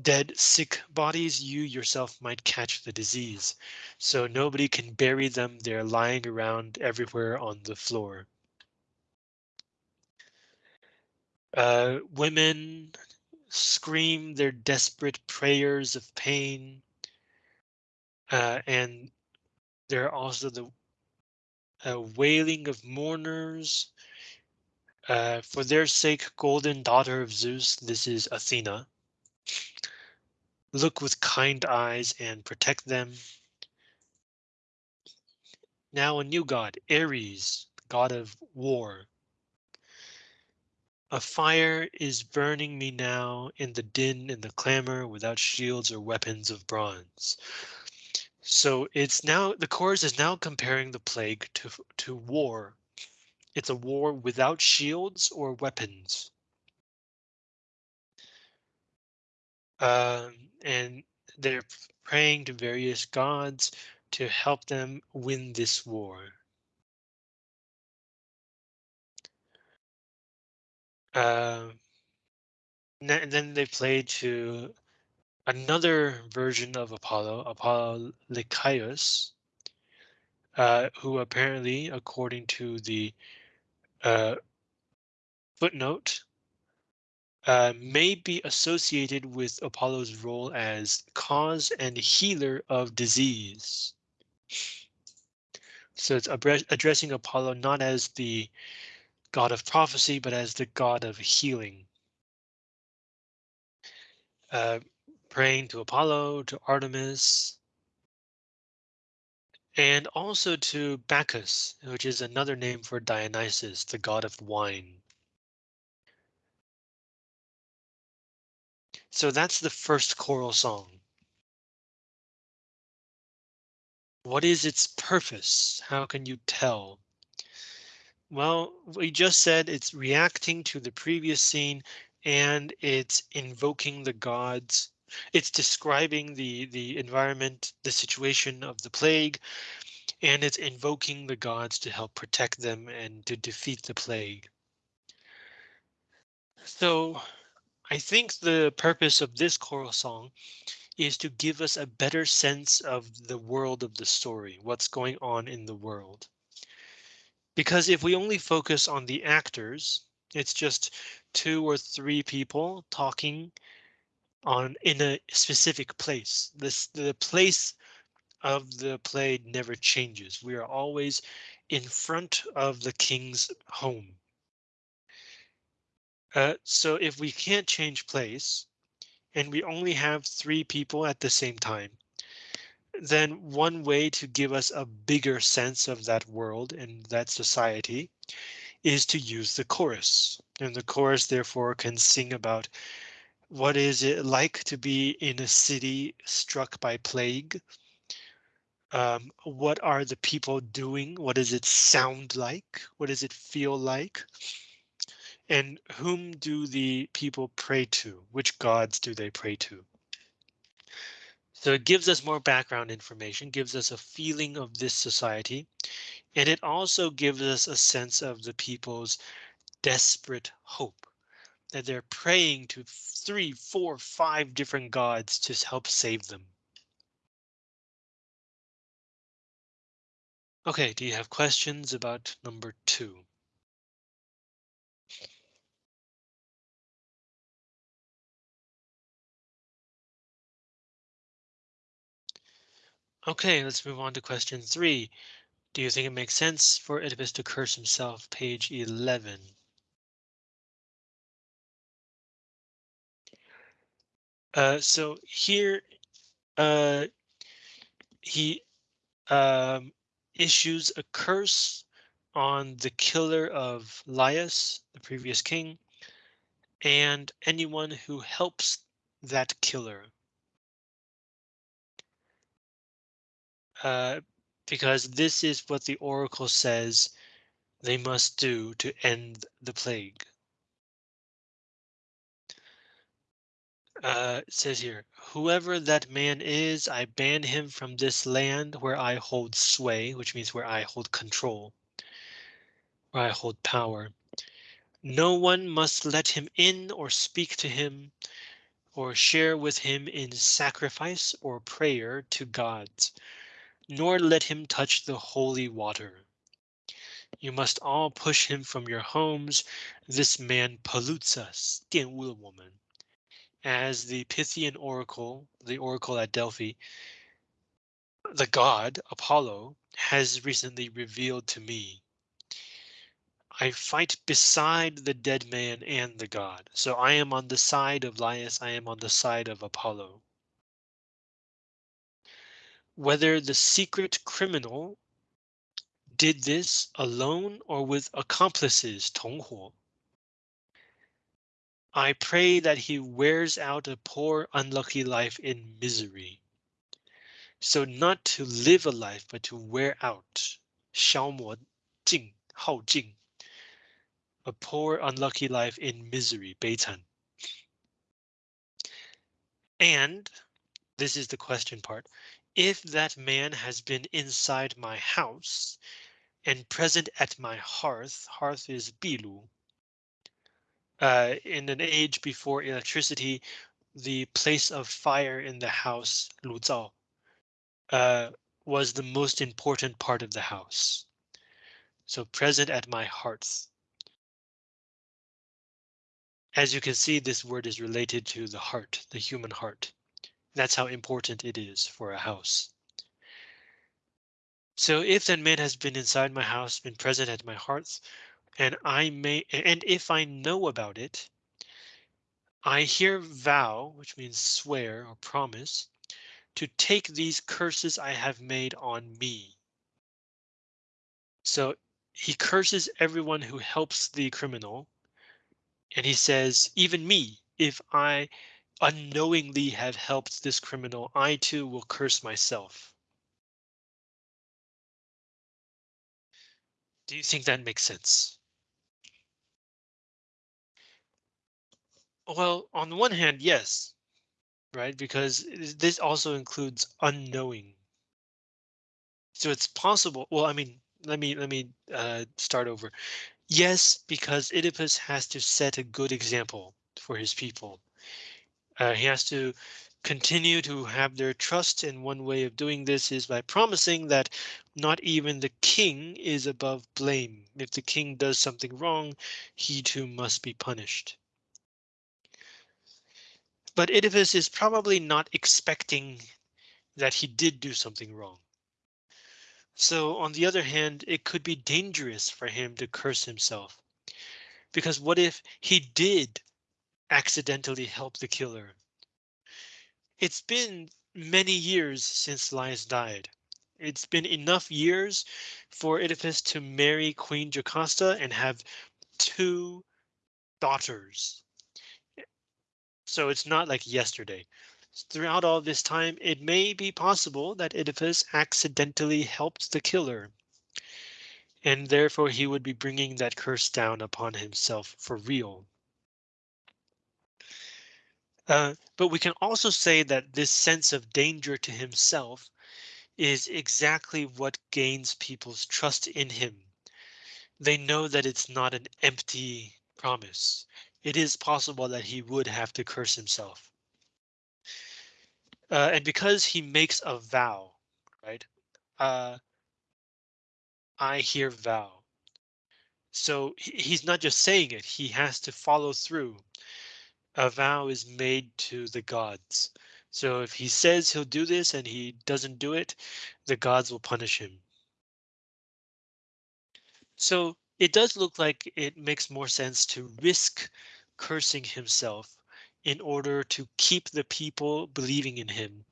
dead, sick bodies, you yourself might catch the disease. So nobody can bury them. They're lying around everywhere on the floor. Uh, women scream their desperate prayers of pain. Uh, and there are also the uh, wailing of mourners. Uh, for their sake, golden daughter of Zeus, this is Athena. Look with kind eyes and protect them. Now a new god, Ares, god of war. A fire is burning me now in the din and the clamor without shields or weapons of bronze. So it's now the chorus is now comparing the plague to to war. It's a war without shields or weapons. Um, and they're praying to various gods to help them win this war. Uh, and then they play to another version of Apollo, Apollo Lycaeus, uh, who apparently, according to the uh, footnote, uh, may be associated with Apollo's role as cause and healer of disease. So it's addressing Apollo not as the god of prophecy, but as the god of healing. Uh, praying to Apollo, to Artemis, and also to Bacchus, which is another name for Dionysus, the god of wine. So that's the first choral song. What is its purpose? How can you tell? Well, we just said it's reacting to the previous scene and it's invoking the gods. It's describing the the environment, the situation of the plague, and it's invoking the gods to help protect them and to defeat the plague. So I think the purpose of this choral song is to give us a better sense of the world of the story, what's going on in the world. Because if we only focus on the actors, it's just two or three people talking on in a specific place. This the place of the play never changes. We are always in front of the king's home. Uh, so if we can't change place and we only have three people at the same time, then one way to give us a bigger sense of that world and that society is to use the chorus. And the chorus therefore can sing about what is it like to be in a city struck by plague? Um, what are the people doing? What does it sound like? What does it feel like? And whom do the people pray to? Which gods do they pray to? So it gives us more background information, gives us a feeling of this society, and it also gives us a sense of the people's desperate hope that they're praying to three, four, five different gods to help save them. OK, do you have questions about number two? OK, let's move on to question three. Do you think it makes sense for Oedipus to curse himself? Page 11. Uh, so here, uh, he um, issues a curse on the killer of Laius, the previous king, and anyone who helps that killer. Uh, because this is what the oracle says they must do to end the plague. Uh, says here, whoever that man is, I ban him from this land where I hold sway, which means where I hold control, where I hold power. No one must let him in or speak to him or share with him in sacrifice or prayer to gods nor let him touch the holy water. You must all push him from your homes. This man pollutes us, 玷污了我们. As the Pythian oracle, the oracle at Delphi, the god Apollo has recently revealed to me. I fight beside the dead man and the god. So I am on the side of Laius, I am on the side of Apollo whether the secret criminal did this alone or with accomplices, 同伙. I pray that he wears out a poor unlucky life in misery. So not to live a life, but to wear out, 消磨尽,耗尽. A poor unlucky life in misery, 悲惨. And this is the question part if that man has been inside my house and present at my hearth, hearth is bilu. Uh, in an age before electricity, the place of fire in the house, 炉灶, uh, was the most important part of the house. So present at my hearth. As you can see, this word is related to the heart, the human heart. That's how important it is for a house. So if that man has been inside my house, been present at my hearth, and I may, and if I know about it, I here vow, which means swear or promise, to take these curses I have made on me. So he curses everyone who helps the criminal. And he says, even me, if I unknowingly have helped this criminal, I too will curse myself. Do you think that makes sense? Well, on the one hand, yes, right? Because this also includes unknowing. So it's possible. Well, I mean, let me let me uh, start over. Yes, because Oedipus has to set a good example for his people. Uh, he has to continue to have their trust and one way of doing this is by promising that not even the king is above blame. If the king does something wrong, he too must be punished. But Oedipus is probably not expecting that he did do something wrong. So on the other hand, it could be dangerous for him to curse himself. Because what if he did accidentally help the killer? It's been many years since Laius died. It's been enough years for Oedipus to marry Queen Jocasta and have two daughters. So it's not like yesterday. Throughout all this time, it may be possible that Oedipus accidentally helped the killer. And therefore he would be bringing that curse down upon himself for real. Uh, but we can also say that this sense of danger to himself is exactly what gains people's trust in him. They know that it's not an empty promise. It is possible that he would have to curse himself. Uh, and because he makes a vow, right? Uh, I hear vow. So he's not just saying it, he has to follow through a vow is made to the gods. So if he says he'll do this and he doesn't do it, the gods will punish him. So it does look like it makes more sense to risk cursing himself in order to keep the people believing in him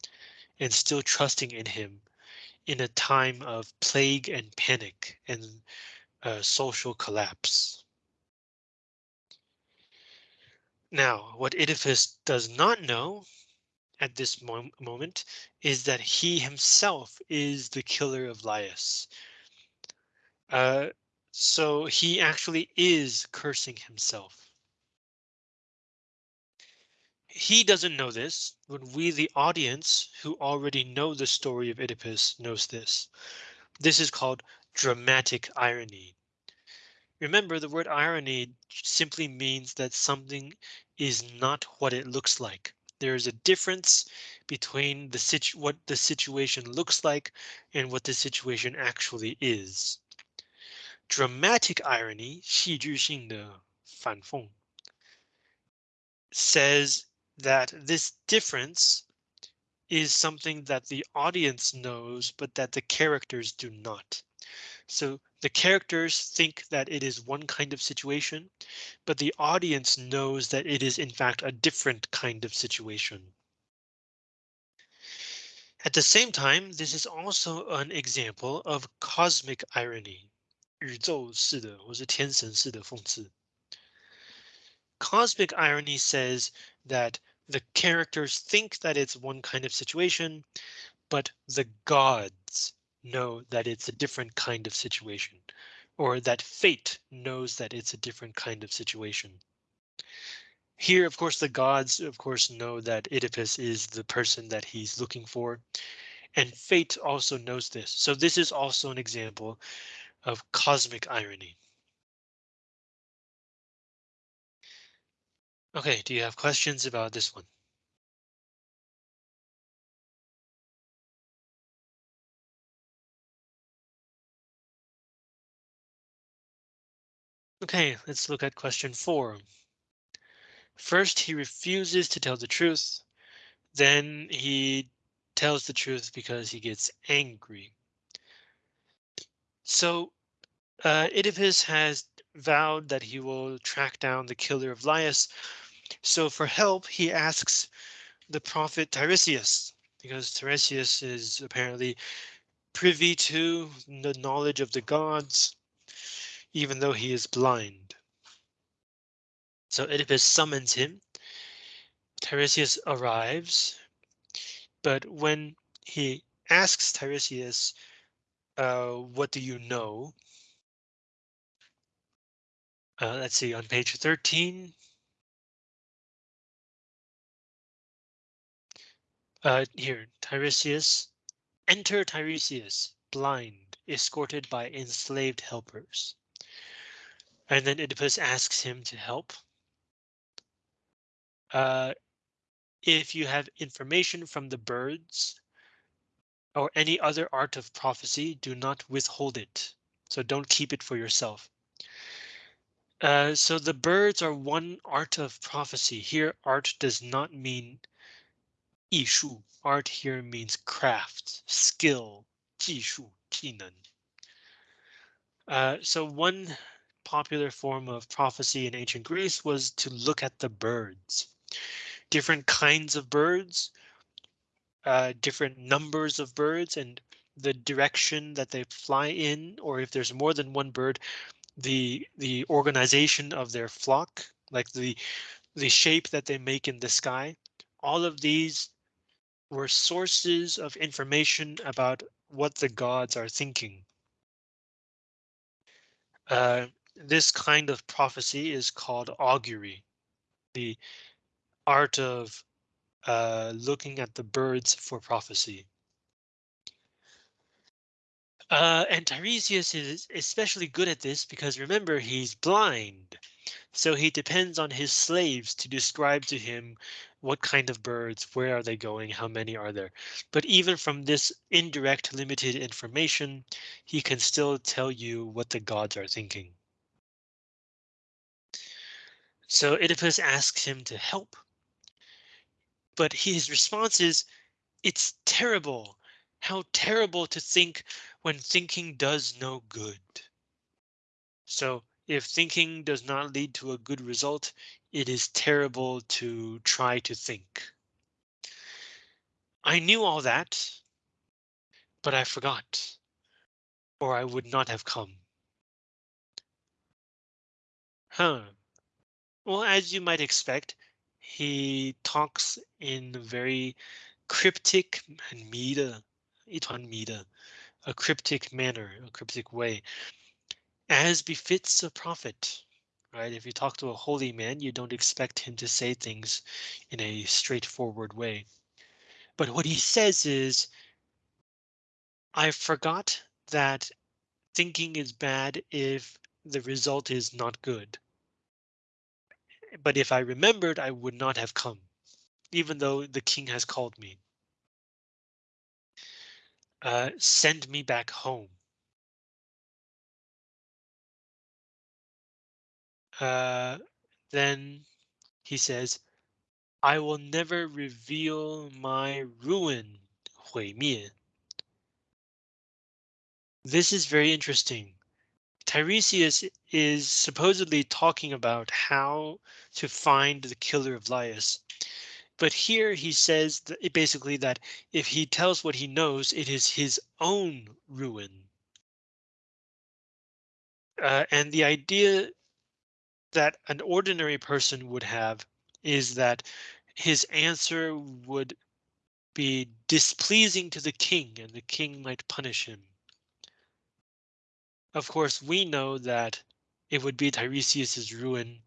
and still trusting in him in a time of plague and panic and uh, social collapse. Now, what Oedipus does not know at this mo moment is that he himself is the killer of Laius. Uh, so he actually is cursing himself. He doesn't know this, but we, the audience who already know the story of Oedipus, knows this. This is called dramatic irony. Remember, the word irony simply means that something is not what it looks like. There is a difference between the situ what the situation looks like and what the situation actually is. Dramatic irony, 戏剧性的反讽, says that this difference is something that the audience knows, but that the characters do not. So the characters think that it is one kind of situation, but the audience knows that it is in fact a different kind of situation. At the same time, this is also an example of cosmic irony. 宇宙式的或是天神式的讽刺. Cosmic irony says that the characters think that it's one kind of situation, but the gods know that it's a different kind of situation, or that fate knows that it's a different kind of situation. Here, of course, the gods, of course, know that Oedipus is the person that he's looking for, and fate also knows this. So this is also an example of cosmic irony. OK, do you have questions about this one? OK, let's look at question four. First, he refuses to tell the truth. Then he tells the truth because he gets angry. So uh, Oedipus has vowed that he will track down the killer of Laius. So for help, he asks the prophet Tiresias, because Tiresias is apparently privy to the knowledge of the gods even though he is blind. So Oedipus summons him. Tiresias arrives, but when he asks Tiresias, uh, what do you know? Uh, let's see, on page 13. Uh, here, Tiresias. Enter Tiresias, blind, escorted by enslaved helpers. And then Oedipus asks him to help. Uh, if you have information from the birds or any other art of prophecy, do not withhold it. So don't keep it for yourself. Uh, so the birds are one art of prophecy. Here, art does not mean 艺术. Art here means craft, skill, 技术,技能. Uh, so one popular form of prophecy in ancient Greece was to look at the birds. Different kinds of birds, uh, different numbers of birds, and the direction that they fly in, or if there's more than one bird, the the organization of their flock, like the the shape that they make in the sky. All of these were sources of information about what the gods are thinking. Uh, this kind of prophecy is called augury, the art of uh, looking at the birds for prophecy. Uh, and Tiresias is especially good at this because remember, he's blind. So he depends on his slaves to describe to him what kind of birds, where are they going, how many are there. But even from this indirect limited information, he can still tell you what the gods are thinking. So Oedipus asks him to help. But his response is, it's terrible. How terrible to think when thinking does no good. So if thinking does not lead to a good result, it is terrible to try to think. I knew all that, but I forgot, or I would not have come. Huh. Well, as you might expect, he talks in very cryptic and meter, itan meter, a cryptic manner, a cryptic way, as befits a prophet. Right? If you talk to a holy man, you don't expect him to say things in a straightforward way. But what he says is, I forgot that thinking is bad if the result is not good. But if I remembered, I would not have come, even though the king has called me. Uh, send me back home. Uh, then he says, I will never reveal my ruin. This is very interesting. Tiresias is supposedly talking about how to find the killer of Laius. But here he says that basically that if he tells what he knows, it is his own ruin. Uh, and the idea that an ordinary person would have is that his answer would be displeasing to the king and the king might punish him. Of course, we know that it would be Tiresias's ruin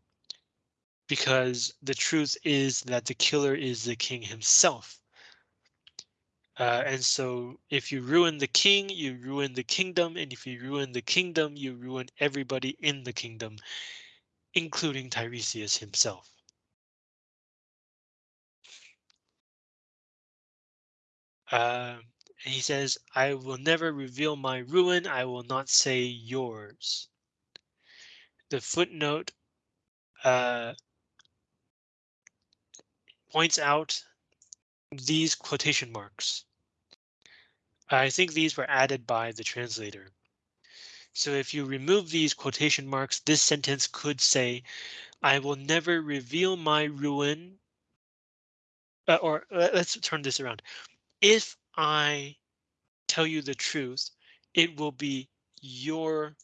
because the truth is that the killer is the king himself. Uh, and so if you ruin the king, you ruin the kingdom, and if you ruin the kingdom, you ruin everybody in the kingdom, including Tiresias himself. Uh, he says, I will never reveal my ruin, I will not say yours. The footnote uh, points out these quotation marks. I think these were added by the translator. So if you remove these quotation marks, this sentence could say, I will never reveal my ruin. Uh, or uh, let's turn this around. If I tell you the truth, it will be your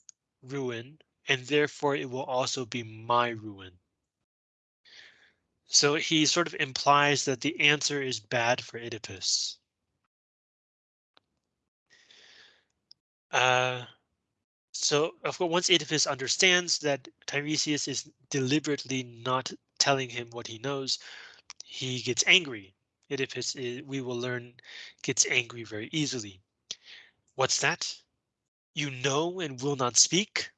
ruin, and therefore it will also be my ruin. So he sort of implies that the answer is bad for Oedipus. Uh, so of course, once Oedipus understands that Tiresias is deliberately not telling him what he knows, he gets angry. Oedipus, is, we will learn, gets angry very easily. What's that? You know and will not speak?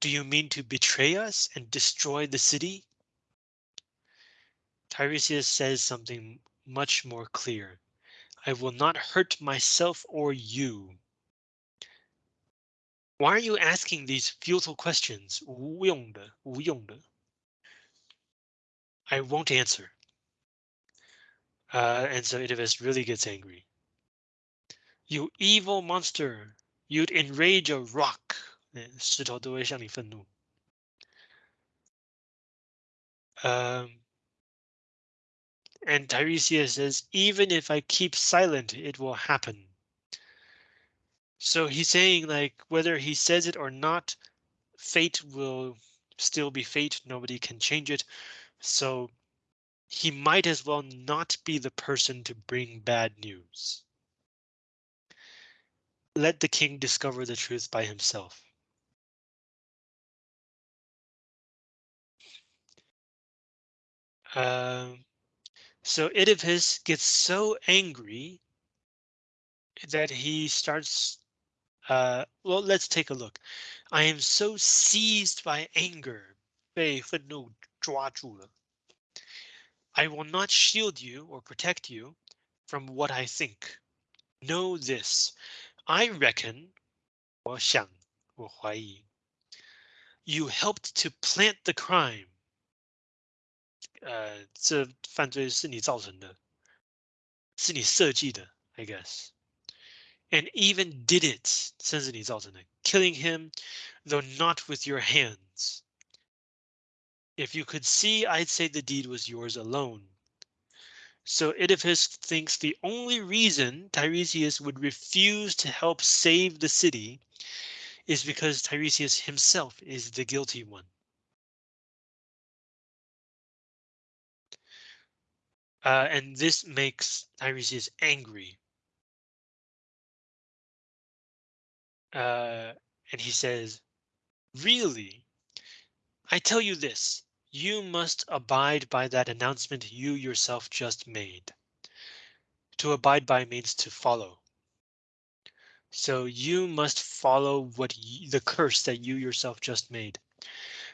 Do you mean to betray us and destroy the city? Tiresias says something much more clear. I will not hurt myself or you. Why are you asking these futile questions? 无用的,无用的. I won't answer. Uh, and so Oedipus really gets angry. You evil monster! You'd enrage a rock. 石头都会向你愤怒。Um, and Tiresias says, even if I keep silent, it will happen. So he's saying like whether he says it or not, fate will still be fate. Nobody can change it. So he might as well not be the person to bring bad news. Let the king discover the truth by himself. Um, so Oedipus gets so angry that he starts. Uh, well, let's take a look. I am so seized by anger. 被愤怒抓住了. I will not shield you or protect you from what I think. Know this. I reckon, 我想,我怀疑, you helped to plant the crime. 呃，这犯罪是你造成的，是你设计的，I guess. And even did it, 甚至你造成的，killing him, though not with your hands. If you could see, I'd say the deed was yours alone. So Oedipus thinks the only reason Tiresias would refuse to help save the city is because Tiresias himself is the guilty one. Uh, and this makes Tiresias angry. Uh, and he says, really, I tell you this, you must abide by that announcement you yourself just made. To abide by means to follow. So you must follow what the curse that you yourself just made.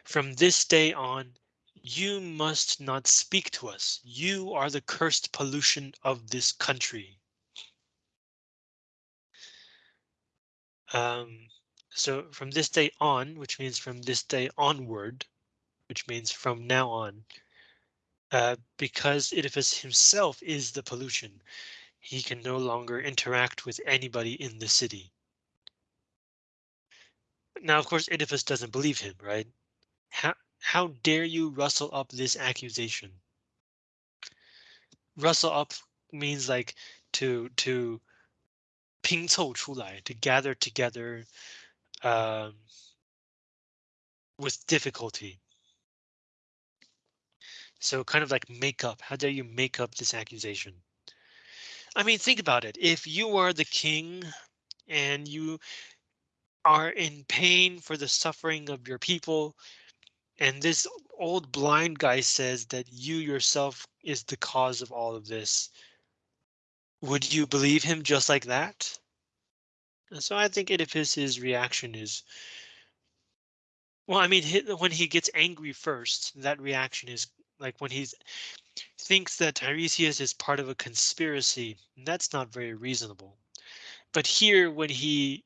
From this day on, you must not speak to us. You are the cursed pollution of this country. Um, so from this day on, which means from this day onward, which means from now on, uh, because Oedipus himself is the pollution, he can no longer interact with anybody in the city. Now, of course, Oedipus doesn't believe him, right? How, how dare you rustle up this accusation? Rustle up means like to to 拼凑出来, to gather together um, with difficulty. So kind of like make up. How dare you make up this accusation? I mean, think about it. If you are the king and you are in pain for the suffering of your people, and this old blind guy says that you yourself is the cause of all of this. Would you believe him just like that? So I think Oedipus's reaction is. Well, I mean, when he gets angry first, that reaction is like when he thinks that Tiresias is part of a conspiracy. That's not very reasonable. But here, when he,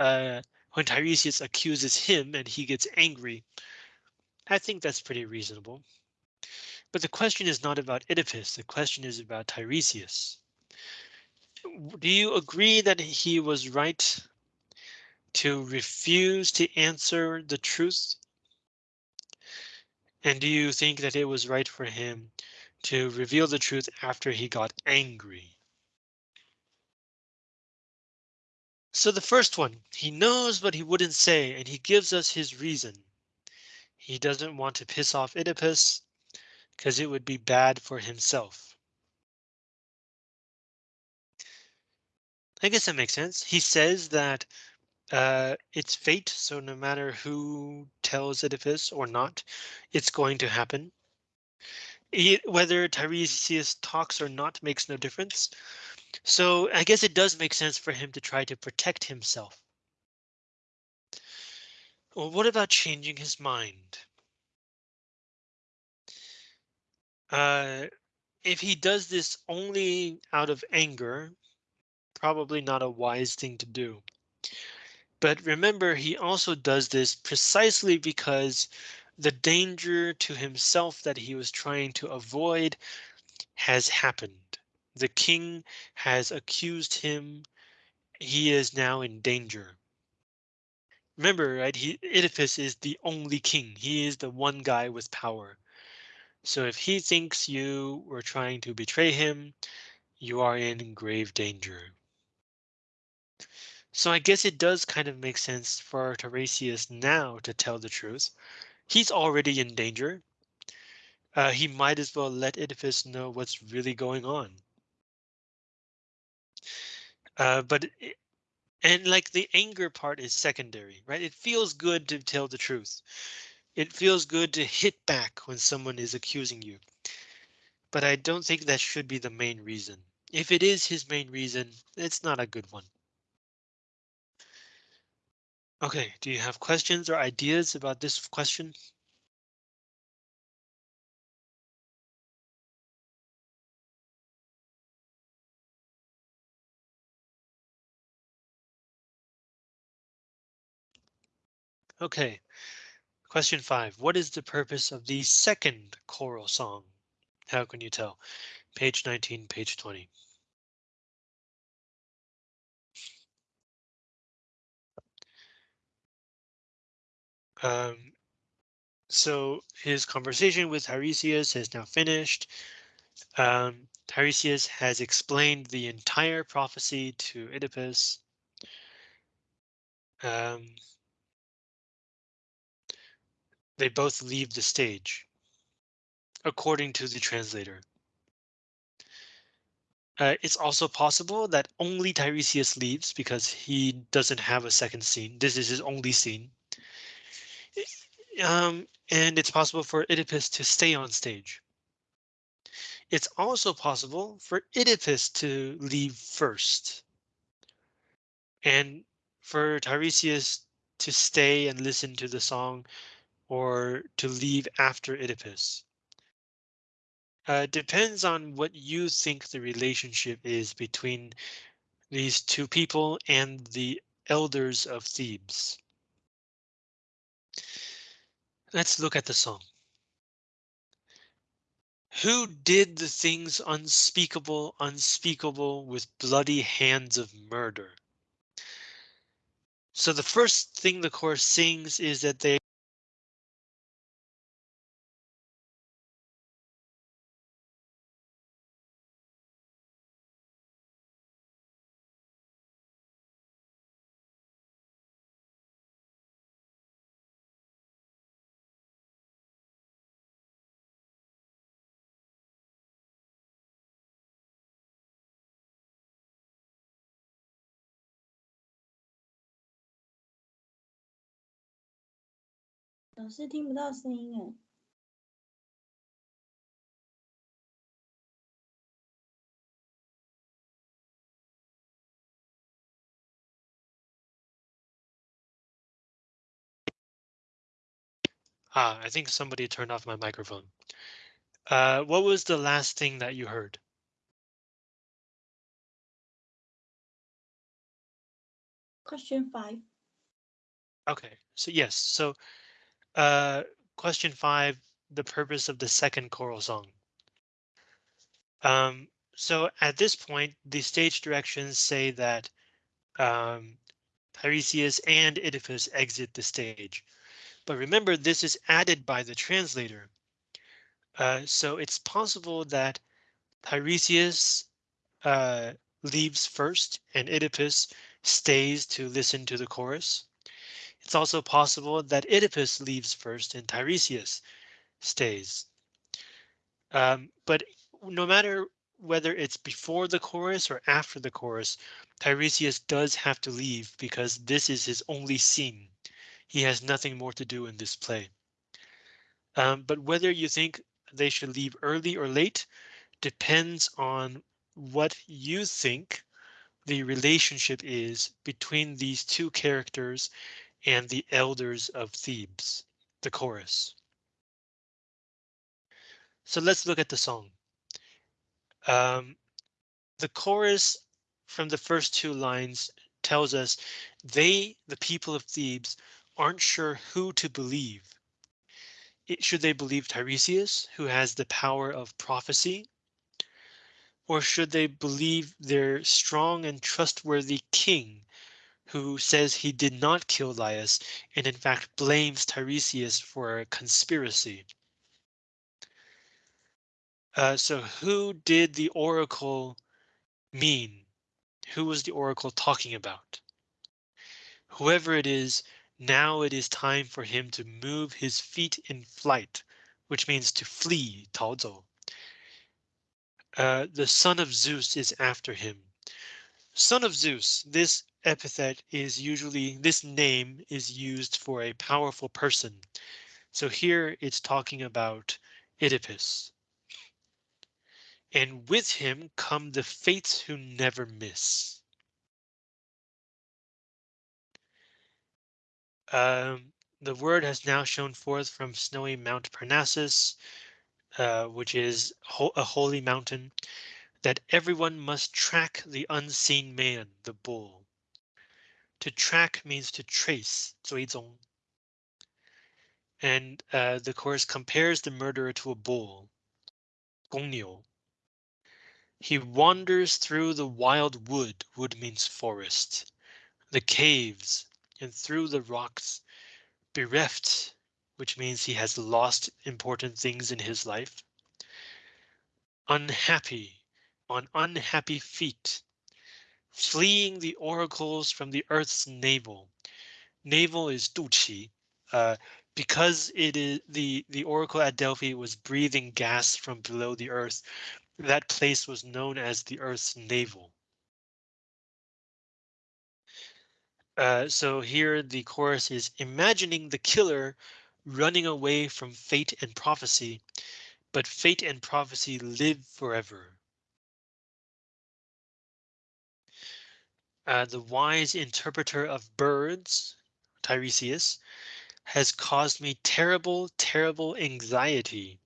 uh, when Tiresias accuses him and he gets angry, I think that's pretty reasonable. But the question is not about Oedipus. The question is about Tiresias. Do you agree that he was right to refuse to answer the truth? And do you think that it was right for him to reveal the truth after he got angry? So the first one, he knows but he wouldn't say, and he gives us his reason. He doesn't want to piss off Oedipus because it would be bad for himself. I guess that makes sense. He says that uh, it's fate, so no matter who tells it if Oedipus or not, it's going to happen. It, whether Tiresias talks or not makes no difference. So I guess it does make sense for him to try to protect himself. Well, what about changing his mind? Uh, if he does this only out of anger, probably not a wise thing to do. But remember, he also does this precisely because the danger to himself that he was trying to avoid has happened. The king has accused him. He is now in danger. Remember, right? He Oedipus is the only king. He is the one guy with power. So if he thinks you were trying to betray him, you are in grave danger. So I guess it does kind of make sense for Tiresias now to tell the truth. He's already in danger. Uh, he might as well let Oedipus know what's really going on. Uh, but and like the anger part is secondary, right? It feels good to tell the truth. It feels good to hit back when someone is accusing you. But I don't think that should be the main reason. If it is his main reason, it's not a good one. Okay, do you have questions or ideas about this question? Okay, question five. What is the purpose of the second choral song? How can you tell? Page 19, page 20. Um, so his conversation with Tiresias has now finished. Um, Tiresias has explained the entire prophecy to Oedipus. Um, they both leave the stage, according to the translator. Uh, it's also possible that only Tiresias leaves because he doesn't have a second scene. This is his only scene. Um, and it's possible for Oedipus to stay on stage. It's also possible for Oedipus to leave first. And for Tiresias to stay and listen to the song or to leave after Oedipus. Uh, depends on what you think the relationship is between these two people and the elders of Thebes. Let's look at the song. Who did the things unspeakable, unspeakable with bloody hands of murder? So the first thing the chorus sings is that they Ah, I think somebody turned off my microphone. Uh, what was the last thing that you heard? Question five. Okay, so yes, so uh, question five, the purpose of the second choral song. Um, so at this point, the stage directions say that um, Tiresias and Oedipus exit the stage. But remember, this is added by the translator. Uh, so it's possible that Tiresias uh, leaves first and Oedipus stays to listen to the chorus. It's also possible that Oedipus leaves first and Tiresias stays. Um, but no matter whether it's before the chorus or after the chorus, Tiresias does have to leave because this is his only scene. He has nothing more to do in this play. Um, but whether you think they should leave early or late depends on what you think the relationship is between these two characters and the elders of Thebes, the chorus. So let's look at the song. Um, the chorus from the first two lines tells us they, the people of Thebes, aren't sure who to believe. It, should they believe Tiresias, who has the power of prophecy? Or should they believe their strong and trustworthy king, who says he did not kill Laius and in fact blames Tiresias for a conspiracy? Uh, so who did the oracle mean? Who was the oracle talking about? Whoever it is, now it is time for him to move his feet in flight, which means to flee, 逃走. Uh, the son of Zeus is after him. Son of Zeus, this epithet is usually, this name is used for a powerful person. So here it's talking about Oedipus. And with him come the fates who never miss. Um, the word has now shown forth from snowy Mount Parnassus, uh, which is ho a holy mountain, that everyone must track the unseen man, the bull. To track means to trace, 追踪. And uh, the chorus compares the murderer to a bull, 公牛. He wanders through the wild wood, wood means forest, the caves, and through the rocks, bereft, which means he has lost important things in his life. Unhappy, on unhappy feet, fleeing the oracles from the earth's navel. Navel is duqi, uh, because it is the the oracle at Delphi was breathing gas from below the earth. That place was known as the Earth's navel. Uh, so here the chorus is imagining the killer running away from fate and prophecy, but fate and prophecy live forever. Uh, the wise interpreter of birds, Tiresias, has caused me terrible, terrible anxiety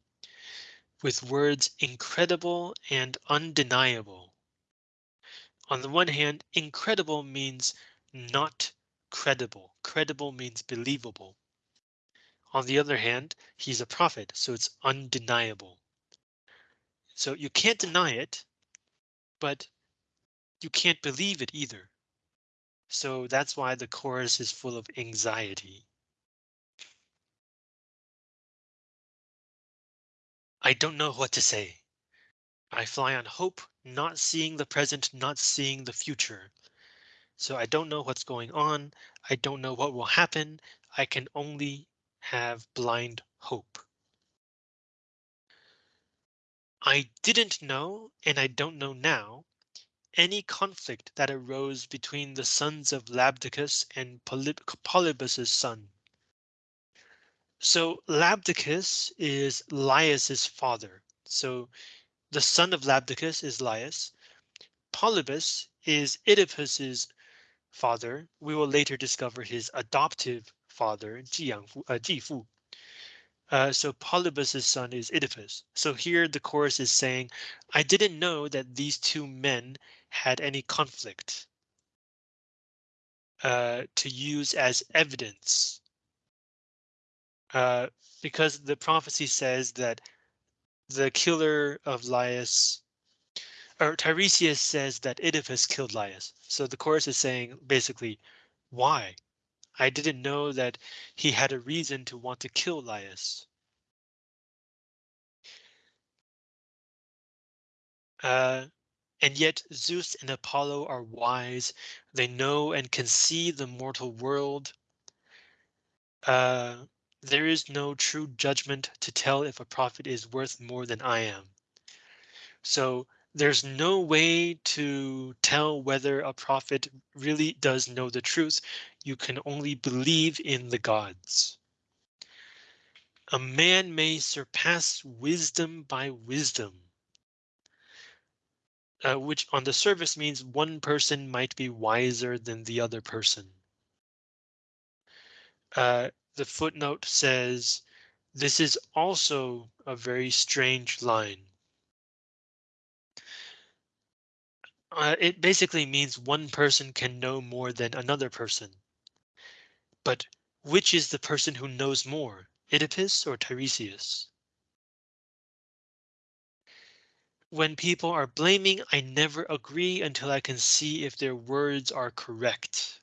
with words incredible and undeniable. On the one hand, incredible means not credible. Credible means believable. On the other hand, he's a prophet, so it's undeniable. So you can't deny it, but you can't believe it either. So that's why the chorus is full of anxiety. I don't know what to say. I fly on hope, not seeing the present, not seeing the future. So I don't know what's going on. I don't know what will happen. I can only have blind hope. I didn't know, and I don't know now, any conflict that arose between the sons of Labdacus and Poly Polybus's son. So Labdacus is Laius's father. So the son of Labdacus is Laius. Polybus is Oedipus's father. We will later discover his adoptive father, Jiyangfu, uh, Uh, so Polybus's son is Oedipus. So here the chorus is saying, I didn't know that these two men had any conflict uh, to use as evidence uh, because the prophecy says that the killer of Laius, or Tiresias says that Oedipus killed Laius. So the chorus is saying basically, why? I didn't know that he had a reason to want to kill Laius. Uh, and yet Zeus and Apollo are wise. They know and can see the mortal world. Uh, there is no true judgment to tell if a prophet is worth more than I am. So there's no way to tell whether a prophet really does know the truth. You can only believe in the gods. A man may surpass wisdom by wisdom. Uh, which on the surface means one person might be wiser than the other person. Uh, the footnote says This is also a very strange line. Uh, it basically means one person can know more than another person. But which is the person who knows more, Oedipus or Tiresias? When people are blaming, I never agree until I can see if their words are correct.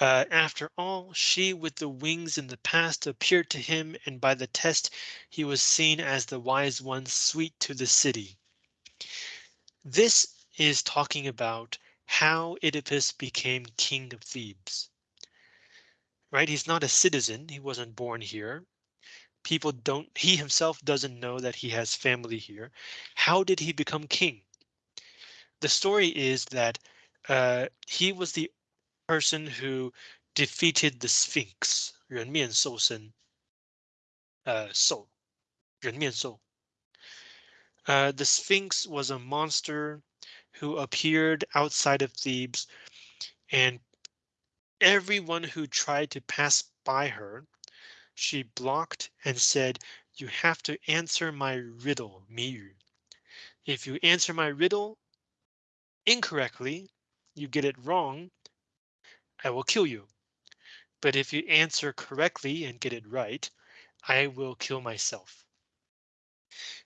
Uh, after all, she with the wings in the past appeared to him, and by the test he was seen as the wise one sweet to the city. This is talking about how Oedipus became king of Thebes. Right, he's not a citizen, he wasn't born here People don't, he himself doesn't know that he has family here. How did he become king? The story is that uh, he was the person who defeated the Sphinx, 人面兽身, uh, 兽,人面兽. Uh, the Sphinx was a monster who appeared outside of Thebes and everyone who tried to pass by her, she blocked and said, you have to answer my riddle, 谜语. If you answer my riddle incorrectly, you get it wrong, I will kill you. But if you answer correctly and get it right, I will kill myself.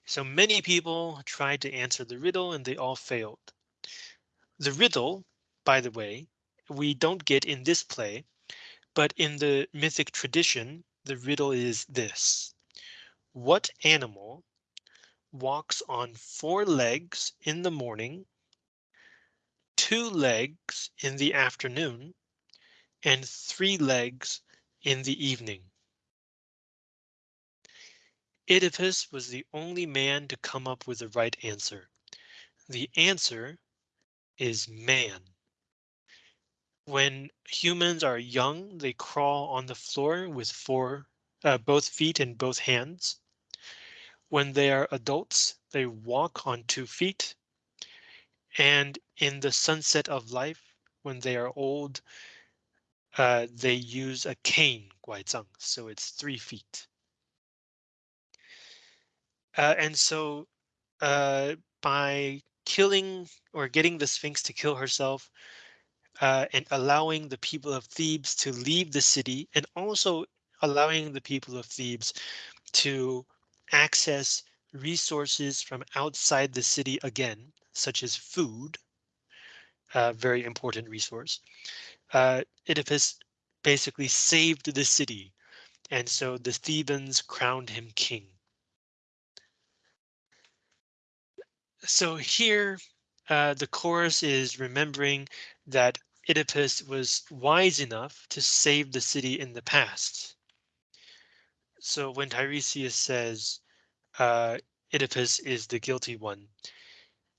So many people tried to answer the riddle and they all failed. The riddle, by the way, we don't get in this play, but in the mythic tradition, the riddle is this. What animal walks on four legs in the morning, two legs in the afternoon, and three legs in the evening. Oedipus was the only man to come up with the right answer. The answer is man. When humans are young, they crawl on the floor with four, uh, both feet and both hands. When they are adults, they walk on two feet. And in the sunset of life, when they are old, uh, they use a cane, 拐杖, so it's three feet. Uh, and so uh, by killing or getting the Sphinx to kill herself uh, and allowing the people of Thebes to leave the city and also allowing the people of Thebes to access resources from outside the city again, such as food, a very important resource. Uh, Oedipus basically saved the city, and so the Thebans crowned him king. So here, uh, the chorus is remembering that Oedipus was wise enough to save the city in the past. So when Tiresias says uh, Oedipus is the guilty one,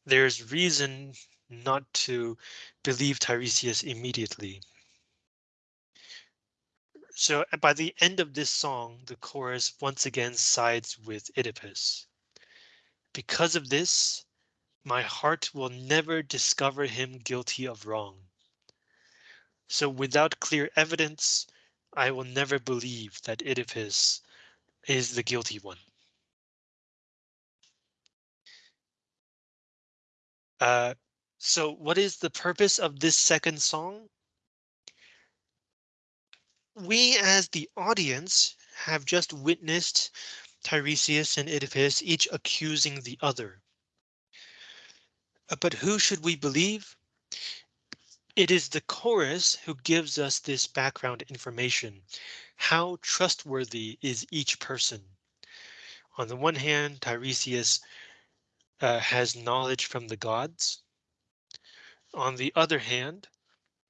there's reason not to believe Tiresias immediately. So by the end of this song, the chorus once again sides with Oedipus. Because of this, my heart will never discover him guilty of wrong. So without clear evidence, I will never believe that Oedipus is the guilty one. Uh, so what is the purpose of this second song? We as the audience have just witnessed Tiresias and Oedipus each accusing the other. Uh, but who should we believe? It is the chorus who gives us this background information. How trustworthy is each person? On the one hand, Tiresias uh, has knowledge from the gods. On the other hand,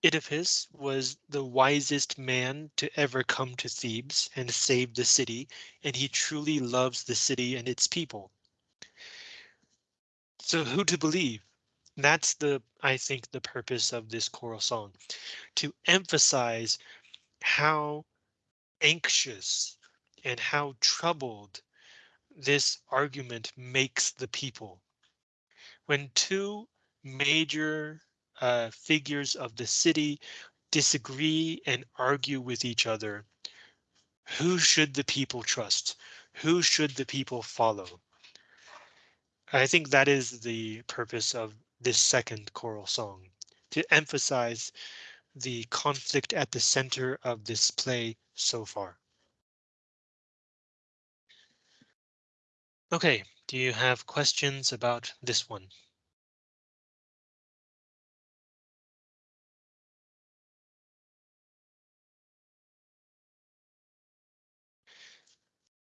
Oedipus was the wisest man to ever come to Thebes and save the city, and he truly loves the city and its people. So who to believe? That's the, I think, the purpose of this choral song, to emphasize how anxious and how troubled this argument makes the people. When two major uh, figures of the city disagree and argue with each other, Who should the people trust? Who should the people follow? I think that is the purpose of this second choral song, to emphasize the conflict at the center of this play so far. Okay, do you have questions about this one?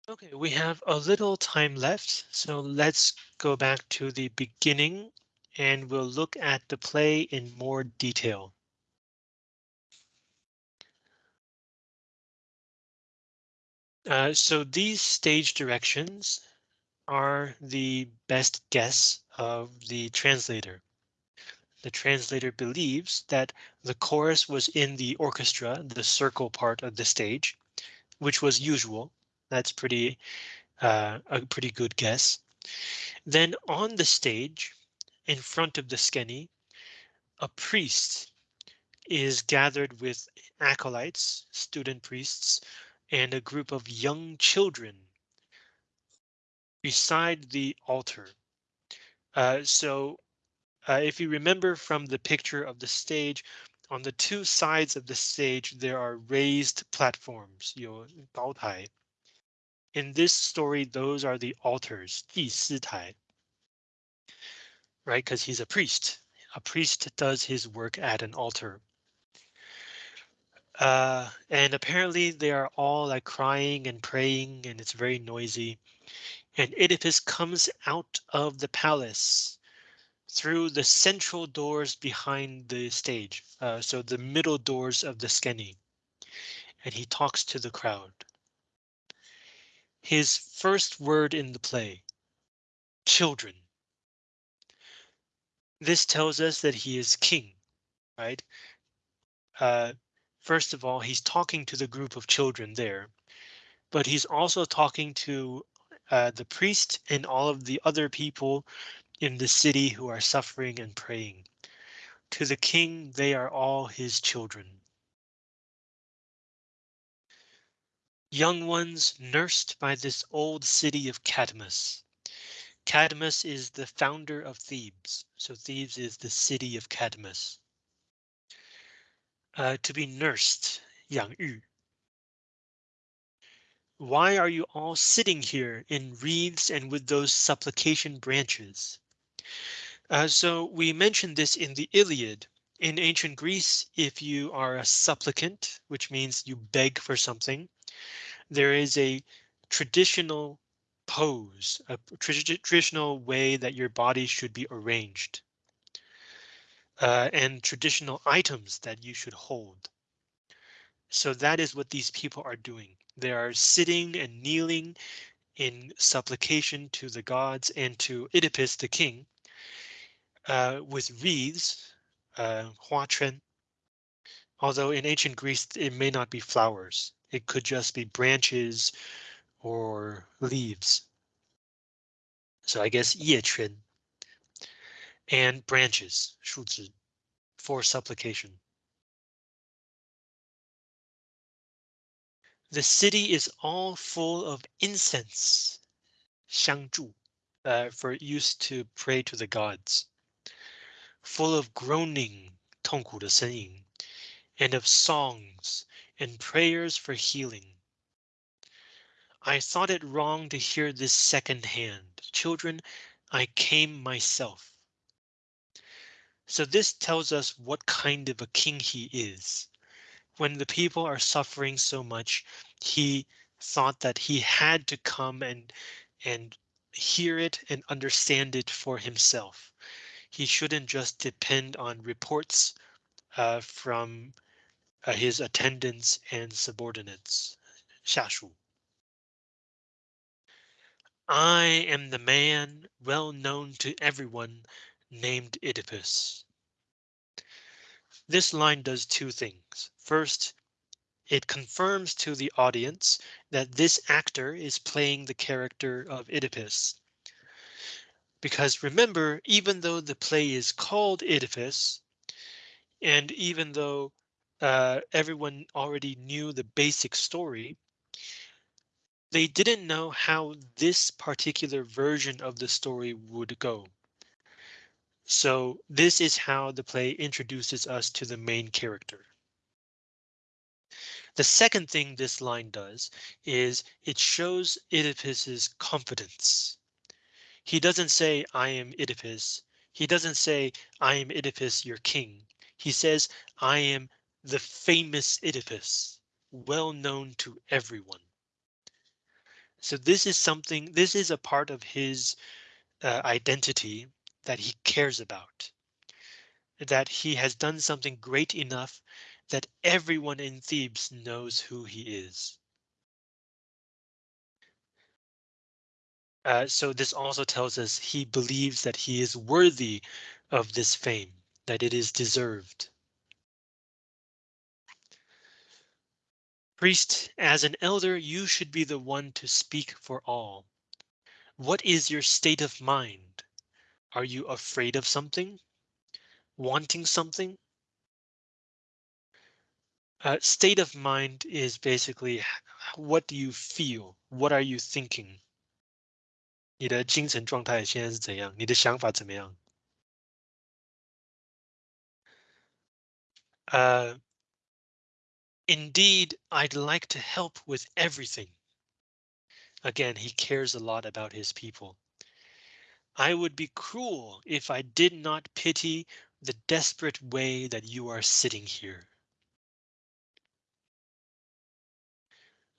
Okay, we have a little time left, so let's go back to the beginning and we'll look at the play in more detail. Uh, so these stage directions are the best guess of the translator. The translator believes that the chorus was in the orchestra, the circle part of the stage, which was usual. That's pretty uh, a pretty good guess. Then on the stage, in front of the skene. A priest is gathered with acolytes, student priests, and a group of young children beside the altar. Uh, so uh, if you remember from the picture of the stage, on the two sides of the stage, there are raised platforms, In this story, those are the altars, 祭司台. Right, because he's a priest. A priest does his work at an altar. Uh, and apparently they are all like crying and praying and it's very noisy. And Oedipus comes out of the palace through the central doors behind the stage. Uh, so the middle doors of the skene. And he talks to the crowd. His first word in the play, children. This tells us that he is king, right? Uh, First of all, he's talking to the group of children there, but he's also talking to uh, the priest and all of the other people in the city who are suffering and praying. To the king, they are all his children. Young ones nursed by this old city of Cadmus. Cadmus is the founder of Thebes, so Thebes is the city of Cadmus uh, to be nursed, 养育. Why are you all sitting here in wreaths and with those supplication branches? Uh, so we mentioned this in the Iliad. In ancient Greece, if you are a supplicant, which means you beg for something, there is a traditional pose, a traditional way that your body should be arranged uh, and traditional items that you should hold. So that is what these people are doing. They are sitting and kneeling in supplication to the gods and to Oedipus, the king, uh, with wreaths, uh, huachen. Although in ancient Greece, it may not be flowers. It could just be branches or leaves. So I guess 叶圈and branches, 树枝, for supplication. The city is all full of incense, 香柱, uh, for use to pray to the gods. Full of groaning, 痛苦的呻吟, and of songs and prayers for healing. I thought it wrong to hear this second hand. Children, I came myself. So this tells us what kind of a king he is. When the people are suffering so much, he thought that he had to come and and hear it and understand it for himself. He shouldn't just depend on reports uh, from uh, his attendants and subordinates. 下属. I am the man well known to everyone named Oedipus. This line does two things. First, it confirms to the audience that this actor is playing the character of Oedipus. Because remember, even though the play is called Oedipus, and even though uh, everyone already knew the basic story, they didn't know how this particular version of the story would go. So this is how the play introduces us to the main character. The second thing this line does is it shows Oedipus's confidence. He doesn't say, I am Oedipus. He doesn't say, I am Oedipus, your king. He says, I am the famous Oedipus, well known to everyone. So this is something, this is a part of his uh, identity that he cares about. That he has done something great enough that everyone in Thebes knows who he is. Uh, so this also tells us he believes that he is worthy of this fame, that it is deserved. Priest, as an elder, you should be the one to speak for all. What is your state of mind? Are you afraid of something? Wanting something? Uh, state of mind is basically what do you feel? What are you thinking? 你的精神状态现在是怎样？你的想法怎么样？呃、uh, Indeed, I'd like to help with everything. Again, he cares a lot about his people. I would be cruel if I did not pity the desperate way that you are sitting here.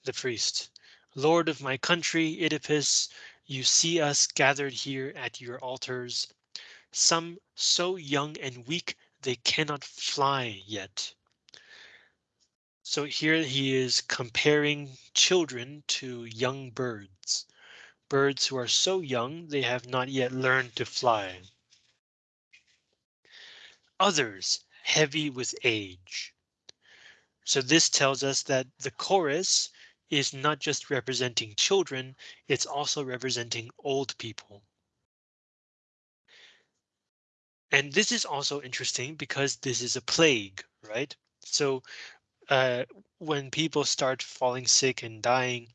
The priest, Lord of my country, Oedipus, you see us gathered here at your altars, some so young and weak they cannot fly yet. So here he is comparing children to young birds, birds who are so young they have not yet learned to fly. Others heavy with age. So this tells us that the chorus is not just representing children, it's also representing old people. And this is also interesting because this is a plague, right? So uh, when people start falling sick and dying,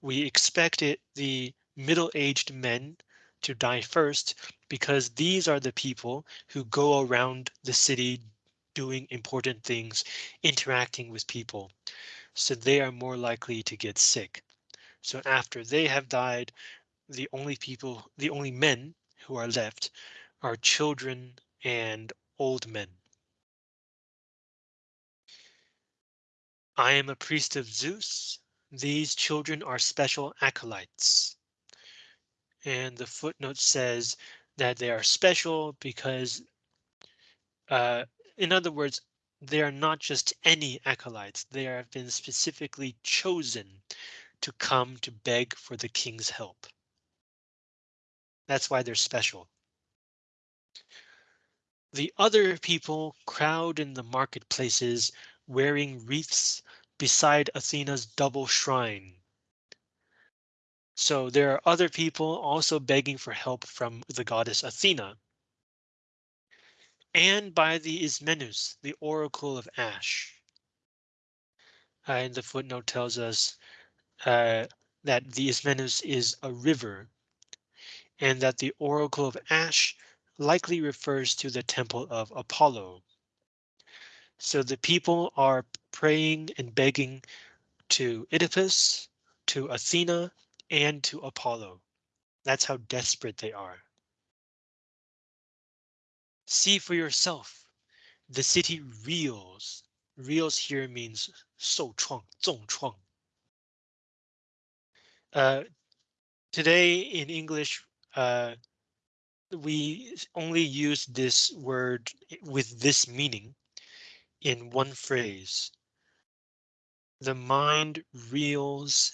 we expect the middle-aged men to die first because these are the people who go around the city doing important things, interacting with people so they are more likely to get sick. So after they have died, the only people, the only men who are left are children and old men. I am a priest of Zeus. These children are special acolytes. And the footnote says that they are special because, uh, in other words, they are not just any acolytes, they have been specifically chosen to come to beg for the king's help. That's why they're special. The other people crowd in the marketplaces wearing wreaths beside Athena's double shrine. So there are other people also begging for help from the goddess Athena and by the Ismenus, the Oracle of Ash. Uh, and the footnote tells us uh, that the Ismenus is a river and that the Oracle of Ash likely refers to the temple of Apollo. So the people are praying and begging to Oedipus, to Athena, and to Apollo. That's how desperate they are. See for yourself. The city reels. Reels here means 受创,重创. Uh, today in English, uh, we only use this word with this meaning in one phrase. The mind reels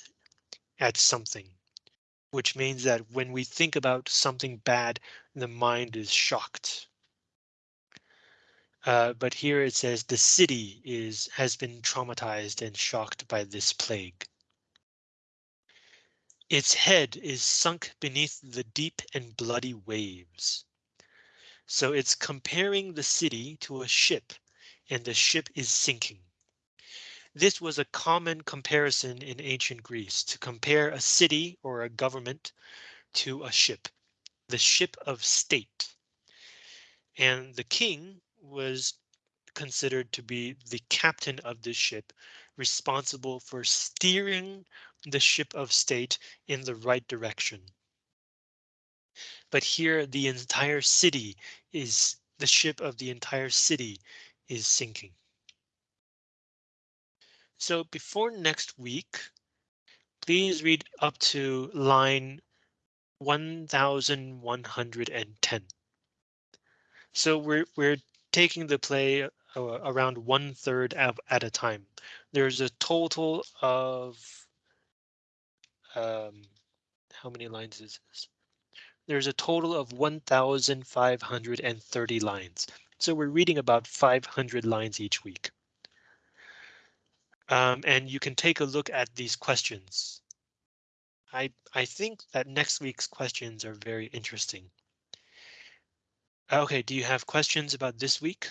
at something, which means that when we think about something bad, the mind is shocked. Uh, but here it says the city is has been traumatized and shocked by this plague. Its head is sunk beneath the deep and bloody waves. So it's comparing the city to a ship and the ship is sinking. This was a common comparison in ancient Greece to compare a city or a government to a ship, the ship of state. And the king was considered to be the captain of the ship, responsible for steering the ship of state in the right direction. But here the entire city is the ship of the entire city is sinking. So before next week, please read up to line 1110. So we're we're taking the play uh, around one third at a time. There's a total of um, how many lines is this? There's a total of 1,530 lines. So we're reading about 500 lines each week. Um, and you can take a look at these questions. I, I think that next week's questions are very interesting. Okay, do you have questions about this week?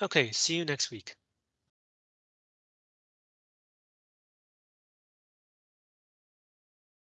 Okay, see you next week.